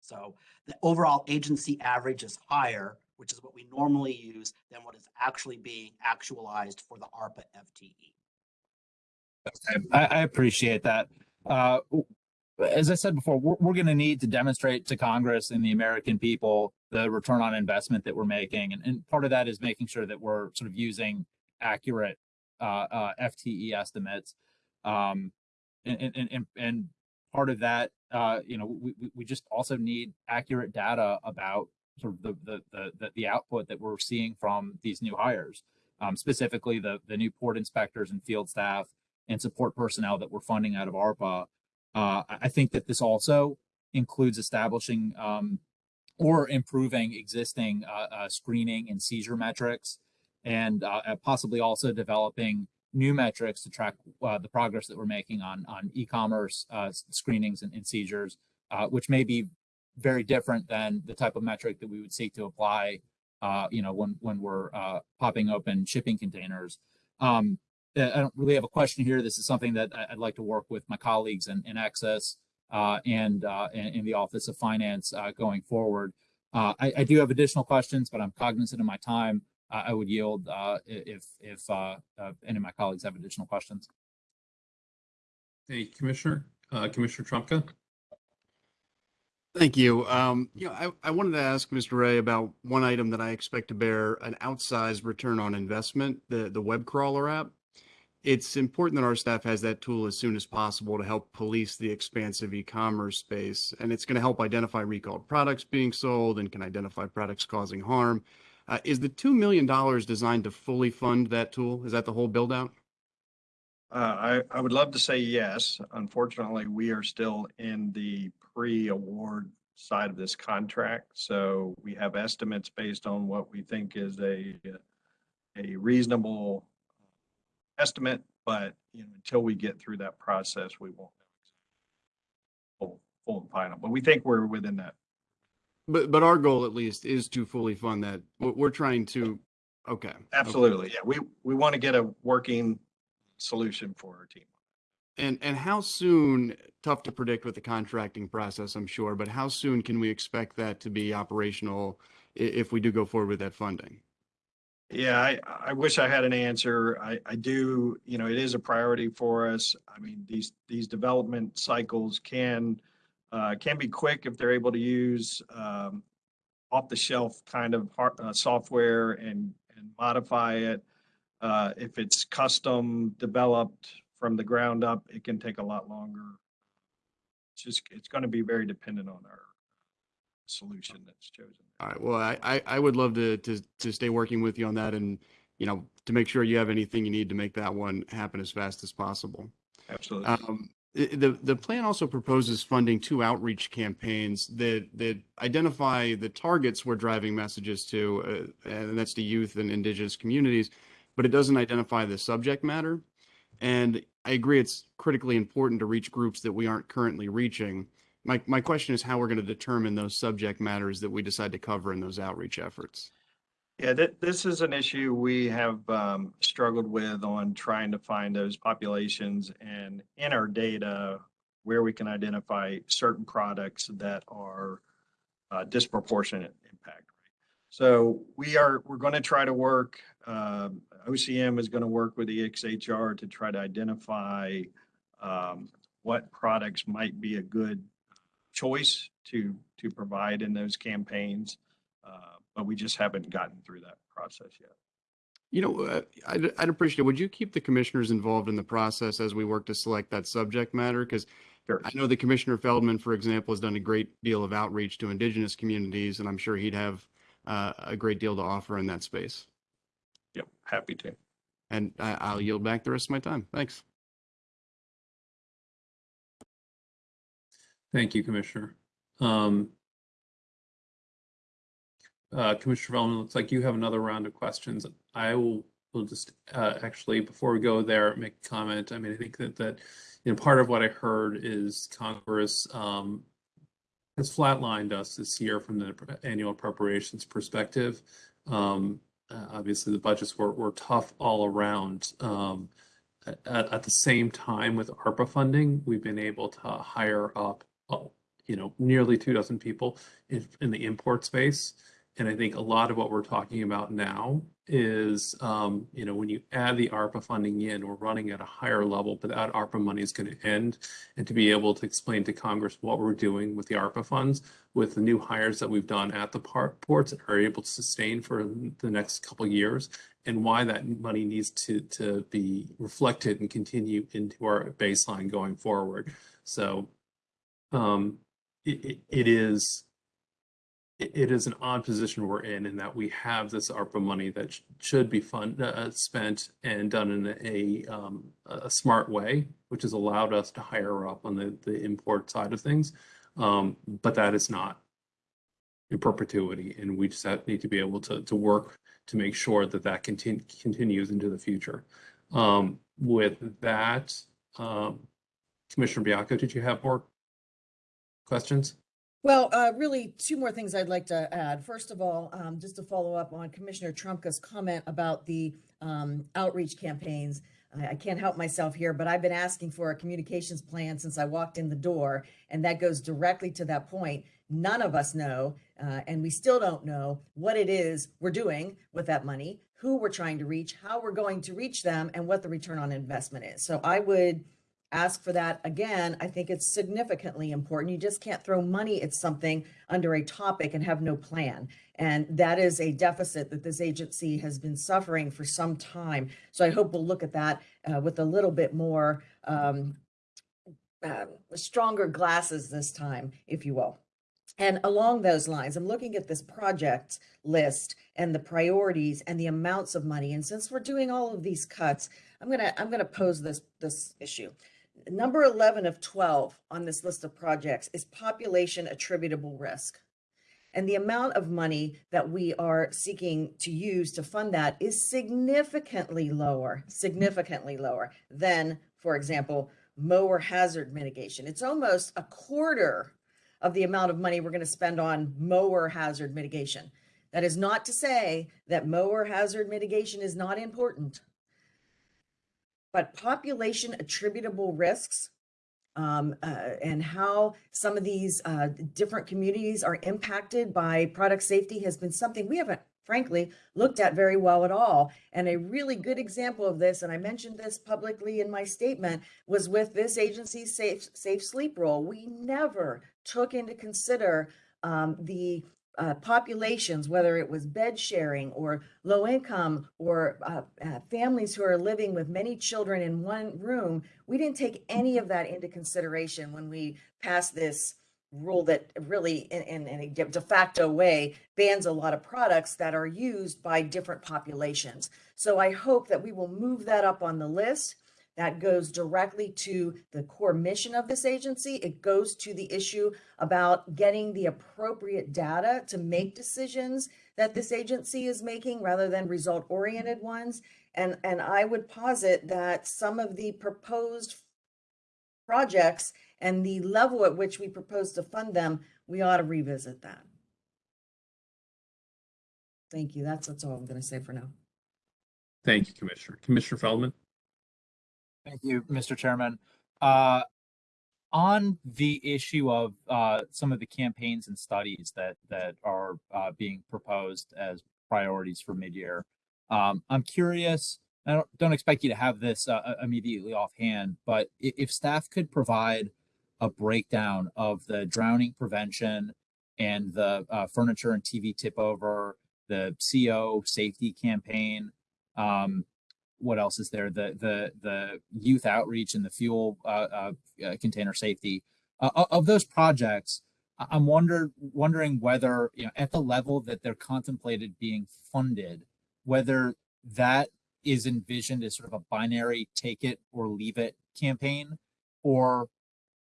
G: So the overall agency average is higher, which is what we normally use, than what is actually being actualized for the ARPA. FTE.
C: I, I appreciate that. Uh, as I said before, we're, we're going to need to demonstrate to Congress and the American people the return on investment that we're making. And, and part of that is making sure that we're sort of using accurate uh, uh, FTE estimates. Um, and, and, and, and part of that, uh, you know, we, we- just also need accurate data about sort of the, the, the, the, the output that we're seeing from these new hires. Um, specifically the, the new port inspectors and field staff and support personnel that we're funding out of ARPA. Uh, I think that this also includes establishing um, or improving existing uh, uh, screening and seizure metrics, and uh, possibly also developing new metrics to track uh, the progress that we're making on on e-commerce uh, screenings and, and seizures, which may be very different than the type of metric that we would seek to apply, you know, when when we're popping open shipping containers. Um, I don't really have a question here. This is something that I- I'd like to work with my colleagues in, in Access uh, and uh, in, in the Office of Finance uh, going forward. Uh, I, I do have additional questions, but I'm cognizant of my time. I, I would yield, uh, if, if, uh, uh, any of my colleagues have additional questions.
A: Thank you, Commissioner. Uh, Commissioner Trumka?
D: Thank you. Um, you know, I, I wanted to ask Mr. Ray about one item that I expect to bear an outsized return on investment, the, the web crawler app. It's important that our staff has that tool as soon as possible to help police the expansive e-commerce space. And it's going to help identify recalled products being sold and can identify products causing harm. Uh, is the $2 million designed to fully fund that tool? Is that the whole build out?
E: Uh, I, I would love to say yes. Unfortunately, we are still in the pre-award side of this contract. So we have estimates based on what we think is a, a reasonable estimate, but, you know, until we get through that process, we won't know full, full and final, but we think we're within that.
D: But, but our goal at least is to fully fund that. We're, we're trying to, okay. okay.
E: Absolutely. Yeah, we, we want to get a working solution for our team.
D: And and how soon, tough to predict with the contracting process, I'm sure, but how soon can we expect that to be operational if we do go forward with that funding?
E: Yeah, I, I wish I had an answer. I, I do, you know, it is a priority for us. I mean, these, these development cycles can, uh, can be quick if they're able to use, um, off the shelf kind of hard, uh, software and, and modify it. Uh, if it's custom developed from the ground up, it can take a lot longer. It's just, it's going to be very dependent on our solution that's chosen.
D: All right, well, I, I, I would love to, to, to stay working with you on that and, you know, to make sure you have anything you need to make that one happen as fast as possible.
E: Absolutely.
D: Um, the, the plan also proposes funding two outreach campaigns that, that identify the targets we're driving messages to, uh, and that's to youth and indigenous communities, but it doesn't identify the subject matter. And I agree, it's critically important to reach groups that we aren't currently reaching. My, my question is how we're going to determine those subject matters that we decide to cover in those outreach efforts.
E: Yeah, th- this is an issue we have um, struggled with on trying to find those populations and in our data where we can identify certain products that are uh, disproportionate impact. So we are, we're going to try to work, um, OCM is going to work with the EXHR to try to identify um, what products might be a good choice to, to provide in those campaigns. Uh, but we just haven't gotten through that process yet.
D: You know, uh, I'd, I'd appreciate, it. would you keep the commissioners involved in the process as we work to select that subject matter? Because
E: Sure.
D: I know that Commissioner Feldman, for example, has done a great deal of outreach to indigenous communities, and I'm sure he'd have uh, a great deal to offer in that space.
E: Yep, happy to.
D: And I, I'll yield back the rest of my time. Thanks.
A: Thank you, Commissioner. Um, uh, Commissioner Feldman, looks like you have another round of questions. I will, will just, uh, actually, before we go there, make a comment. I mean, I think that, that, you know, part of what I heard is Congress, um, has flatlined us this year from the annual appropriations perspective. Um, uh, obviously, the budgets were, were tough all around. Um, at, at the same time with ARPA funding, we've been able to hire up, you know, nearly two dozen people in, in the import space. And I think a lot of what we're talking about now is, um, you know, when you add the ARPA funding in, we're running at a higher level, but that ARPA money is going to end. And to be able to explain to Congress what we're doing with the ARPA funds, with the new hires that we've done at the ports and are able to sustain for the next couple years, and why that money needs to to be reflected and continue into our baseline going forward. So, um, it, it, is it, is an odd position we're in in that we have this ARPA money that sh- should be fund uh, spent and done in a um, a smart way, which has allowed us to hire up on the the import side of things. Um, but that is not in perpetuity, and we just need to be able to to work to make sure that that continue, continues into the future. Um, with that, um, Commissioner Baiocco, did you have more questions?
B: Well, uh, really, two more things I'd like to add. First of all, um, just to follow up on Commissioner Trumka's comment about the um, outreach campaigns. I, I can't help myself here, but I've been asking for a communications plan since I walked in the door. And that goes directly to that point. None of us know, uh, and we still don't know what it is we're doing with that money, who we're trying to reach, how we're going to reach them, and what the return on investment is. So I would ask for that again. I think it's significantly important. You just can't throw money at something under a topic and have no plan. And that is a deficit that this agency has been suffering for some time. So I hope we'll look at that uh, with a little bit more um, uh, stronger glasses this time, if you will. And along those lines, I'm looking at this project list and the priorities and the amounts of money. And since we're doing all of these cuts, I'm gonna I'm gonna pose this this issue. Number 11 of 12 on this list of projects is population attributable risk. And the amount of money that we are seeking to use to fund that is significantly lower, significantly lower than, for example, mower hazard mitigation. It's almost a quarter of the amount of money we're going to spend on mower hazard mitigation. That is not to say that mower hazard mitigation is not important. But population attributable risks um, uh, and how some of these uh, different communities are impacted by product safety has been something we haven't frankly looked at very well at all. And a really good example of this, and I mentioned this publicly in my statement, was with this agency's safe safe sleep rule. We never took into consider um, the uh, populations, whether it was bed sharing or low income or uh, uh, families who are living with many children in one room, we didn't take any of that into consideration when we passed this rule that really in, in, in a de facto way bans a lot of products that are used by different populations. So I hope that we will move that up on the list that goes directly to the core mission of this agency. It goes to the issue about getting the appropriate data to make decisions that this agency is making rather than result oriented ones. And, and I would posit that some of the proposed projects and the level at which we propose to fund them, we ought to revisit that. Thank you. That's, that's all I'm going to say for now.
A: Thank you, Commissioner. Commissioner Feldman?
C: Thank you, Mr. Chairman. Uh, on the issue of uh, some of the campaigns and studies that that are uh, being proposed as priorities for midyear, um, I'm curious. I don't, don't expect you to have this uh, immediately offhand, but if, if staff could provide a breakdown of the drowning prevention and the uh, furniture and TV tip over, the CO safety campaign, um, what else is there? The the the youth outreach and the fuel uh, uh, uh container safety uh, of those projects. I'm wonder wondering whether you know at the level that they're contemplated being funded, whether that is envisioned as sort of a binary take it or leave it campaign, or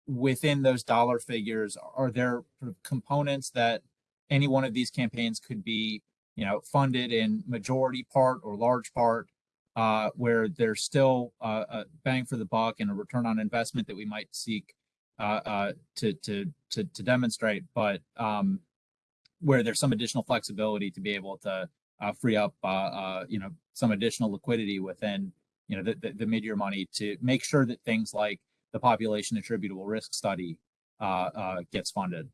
C: within those dollar figures, are there sort of components that any one of these campaigns could be you know funded in majority part or large part uh, where there's still uh, a bang for the buck and a return on investment that we might seek uh, uh to, to, to, to, demonstrate, but um, where there's some additional flexibility to be able to uh, free up, uh, you know, some additional liquidity within, you know, the, the, the mid-year money to make sure that things like the population attributable risk study gets funded.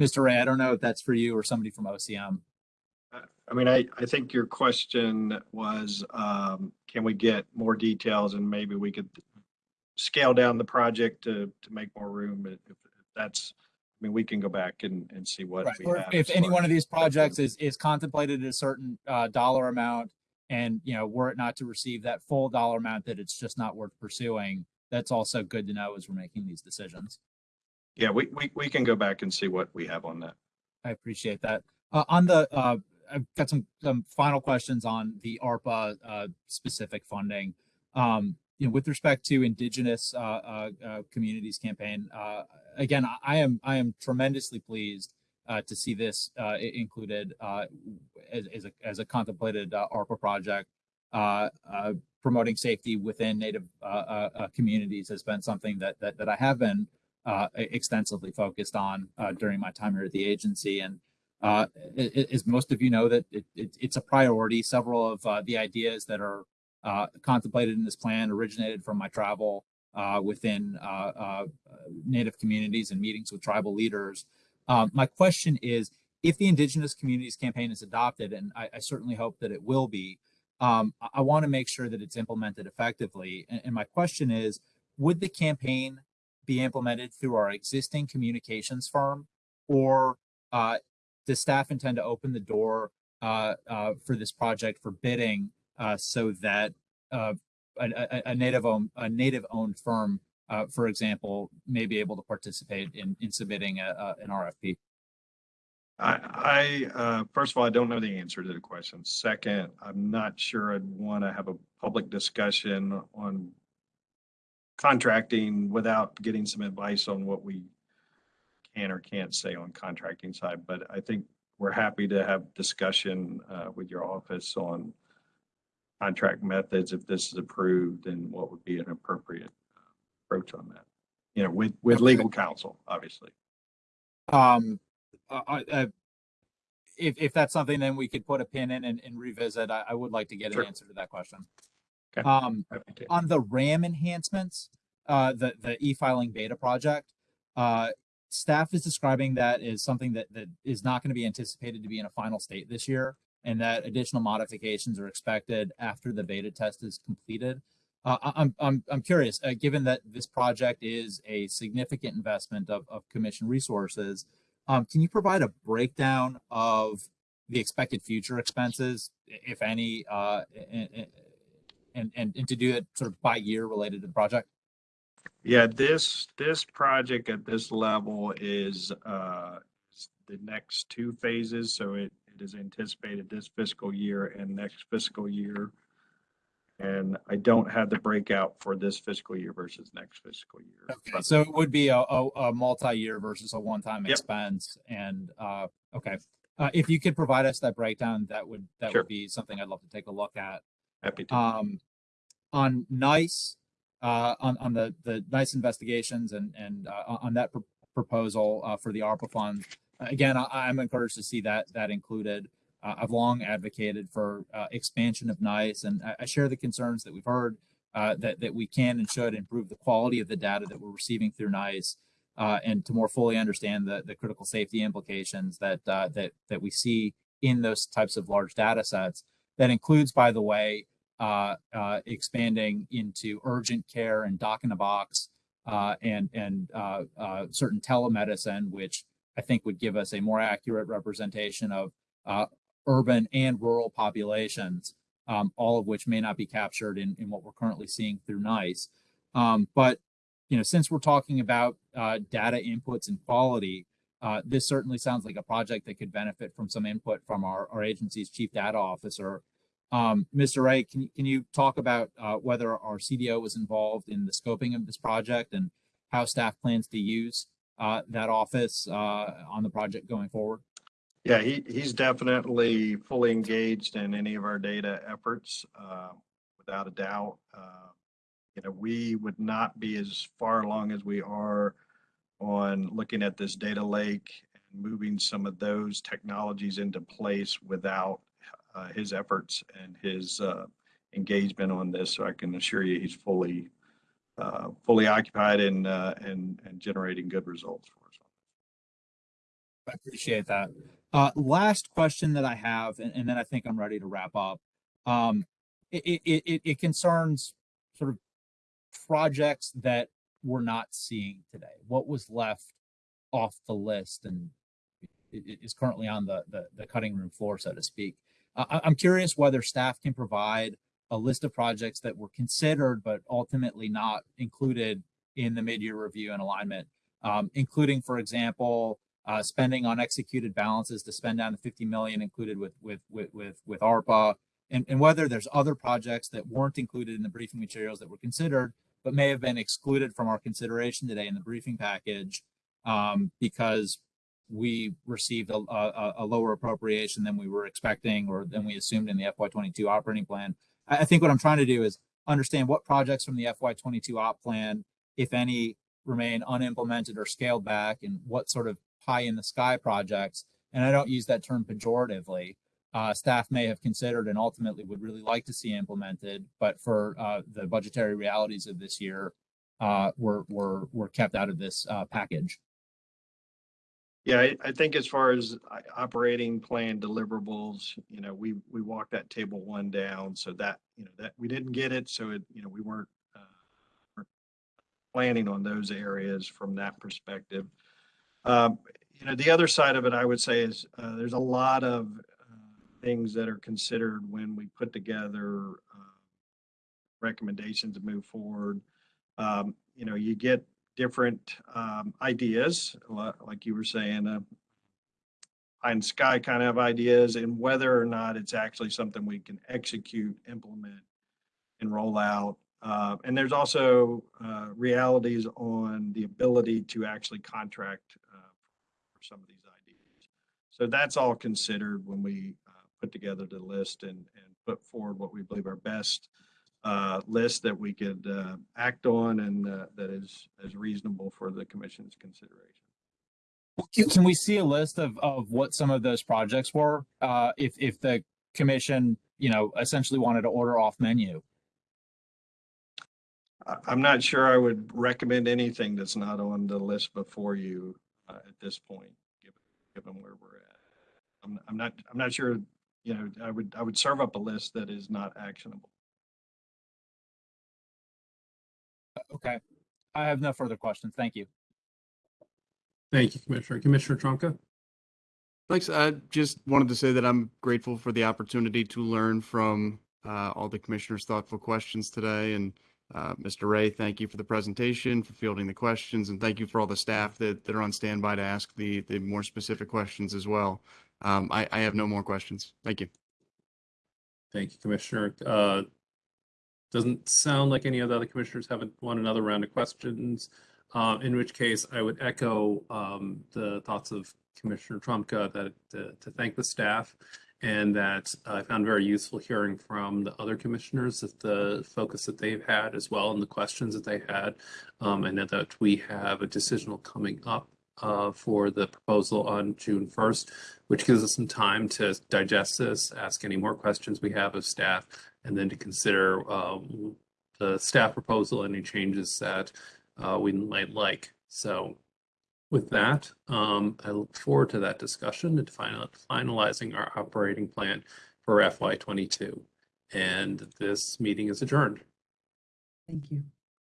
C: Mr. Ray, I don't know if that's for you or somebody from OCM.
E: I mean, I, I think your question was, um, can we get more details and maybe we could scale down the project to, to make more room if, if that's, I mean, we can go back and, and see what
C: Right.
E: we
C: Or
E: have.
C: if any one of these projects is, is contemplated at a certain, uh, dollar amount and, you know, were it not to receive that full dollar amount, that it's just not worth pursuing, that's also good to know as we're making these decisions.
E: Yeah, we, we, we can go back and see what we have on that.
C: I appreciate that. Uh, on the, uh, I've got some, some final questions on the ARPA, uh, specific funding. Um, you know, with respect to indigenous, uh, uh, uh communities campaign, uh, again, I am, I am tremendously pleased, uh, to see this, included, as, as a, as a contemplated, ARPA project. Promoting safety within native, communities has been something that, that, that I have been, extensively focused on, during my time here at the agency. And, Uh, as most of you know, that it, it, it's a priority. Several of uh, the ideas that are uh, contemplated in this plan originated from my travel uh, within uh, uh, Native communities and meetings with tribal leaders. My question is, if the Indigenous Communities Campaign is adopted, and I, I certainly hope that it will be, um, I, I want to make sure that it's implemented effectively. And, and my question is, would the campaign be implemented through our existing communications firm, or uh, does staff intend to open the door uh, uh, for this project for bidding uh, so that uh, a, a, native owned a native owned firm, uh, for example, may be able to participate in in submitting a, an RFP?
E: I, I, first of all, I don't know the answer to the question. Second, I'm not sure I'd want to have a public discussion on contracting without getting some advice on what we can or can't say on contracting side. But I think we're happy to have discussion, uh, with your office on contract methods if this is approved and what would be an appropriate uh, approach on that. You know, with, with legal counsel, obviously.
C: Um, uh, uh, uh, if if that's something, then we could put a pin in and, and revisit. I, I would like to get
E: Sure.
C: an answer to that question.
E: Okay.
C: Um, on the RAM enhancements, uh, the the e-filing beta project, uh, staff is describing that as something that that is not going to be anticipated to be in a final state this year, and that additional modifications are expected after the beta test is completed. Uh, I'm I'm I'm curious, uh, given that this project is a significant investment of of commission resources, um, can you provide a breakdown of the expected future expenses, if any, uh, and, and, and, and to do it sort of by year related to the project?
E: Yeah, this, this project at this level is, uh, is the next two phases, so it, it is anticipated this fiscal year and next fiscal year. And I don't have the breakout for this fiscal year versus next fiscal year.
C: Okay,
E: but-
C: so it would be a, a, a multi-year versus a one-time
E: Yep.
C: expense and, uh, okay. Uh, if you could provide us that breakdown, that would, that
E: Sure.
C: would be something I'd love to take a look at.
E: Happy to.
C: Um, on NEISS, uh, on, on the, the NEISS investigations and, and, uh, on- that pr- proposal, uh, for the ARPA fund. Again, I, I'm encouraged to see that, that included. Uh, I've long advocated for, uh, expansion of NEISS and I, I share the concerns that we've heard, uh, that, that we can and should improve the quality of the data that we're receiving through NEISS. And to more fully understand the, the critical safety implications that, that, that we see in those types of large data sets. That includes, by the way, uh, uh, expanding into urgent care and doc in a box, uh, and, and, uh, uh, certain telemedicine, which I think would give us a more accurate representation of, uh, urban and rural populations, um, all of which may not be captured in, in what we're currently seeing through NEISS. Um, but, you know, since we're talking about, data inputs and quality, this certainly sounds like a project that could benefit from some input from our, our agency's chief data officer, um, Mr. Ray, can, you- can you talk about, uh, whether our CDO was involved in the scoping of this project and how staff plans to use, uh, that office, uh, on the project going forward?
E: Yeah, he, he's definitely fully engaged in any of our data efforts, uh, without a doubt. Uh, You know, we would not be as far along as we are on looking at this data lake and moving some of those technologies into place without uh, his efforts and his uh, engagement on this. So I can assure you, he's fully, uh, fully occupied and, uh, and, and generating good results for us.
C: I appreciate that. Uh, last question that I have, and, and then I think I'm ready to wrap up. Um, it, it, it, it concerns sort of projects that we're not seeing today. What was left off the list and is currently on the, the, the cutting room floor, so to speak. I, I'm curious whether staff can provide a list of projects that were considered but ultimately not included in the mid-year review and alignment, um, including, for example, uh, spending on executed balances to spend down the 50 million included with with with with, with ARPA, and, and whether there's other projects that weren't included in the briefing materials that were considered, but may have been excluded from our consideration today in the briefing package um, because we received a, a, a lower appropriation than we were expecting or than we assumed in the FY22 operating plan. I, I think what I'm trying to do is understand what projects from the FY22 op plan, if any, remain unimplemented or scaled back, and what sort of pie in the sky projects and I don't use that term pejoratively, uh, staff may have considered and ultimately would really like to see implemented, but for uh, the budgetary realities of this year, uh, were were were kept out of this uh, package.
E: Yeah, I, think as far as uh, operating plan deliverables, you know, we, we walked that table one down so that, you know, that we didn't get it. So it, you know, we weren't, uh, planning on those areas from that perspective. Um, you know, the other side of it, I would say is, uh, there's a lot of, things that are considered when we put together, uh, recommendations to move forward. Um, you know, you get different um, ideas, like you were saying, uh, and sky kind of ideas, and whether or not it's actually something we can execute, implement, and roll out. Uh, and there's also uh, realities on the ability to actually contract uh, for some of these ideas. So that's all considered when we uh, put together the list and, and put forward what we believe are best uh, list that we could uh, act on and uh, that is, is reasonable for the commission's consideration.
C: Can, we see a list of, of what some of those projects were? Uh, if, if the commission, you know, essentially wanted to order off menu?
E: I'm not sure I would recommend anything that's not on the list before you uh, at this point, given, given where we're at. I'm, I'm not, I'm not sure, you know, I would, I would serve up a list that is not actionable.
C: Okay. I have no further questions. Thank you.
A: Thank you, Commissioner. Commissioner Trumka?
D: Thanks. I just wanted to say that I'm grateful for the opportunity to learn from uh, all the commissioners' thoughtful questions today. And uh, Mr. Ray, thank you for the presentation, for fielding the questions, and thank you for all the staff that, that are on standby to ask the, the more specific questions as well. Um, I, I have no more questions. Thank you.
A: Thank you, Commissioner. Uh, Doesn't sound like any of the other commissioners haven't want another round of questions. Uh, in which case I would echo um, the thoughts of Commissioner Trumka that uh, to thank the staff and that I found very useful hearing from the other commissioners that the focus that they've had as well and the questions that they had. Um, and that we have a decisional coming up uh, for the proposal on June 1st, which gives us some time to digest this, ask any more questions we have of staff, and then to consider um, the staff proposal, any changes that uh, we might like. So with that, um, I look forward to that discussion and final, finalizing our operating plan for FY22. And this meeting is adjourned.
B: Thank you.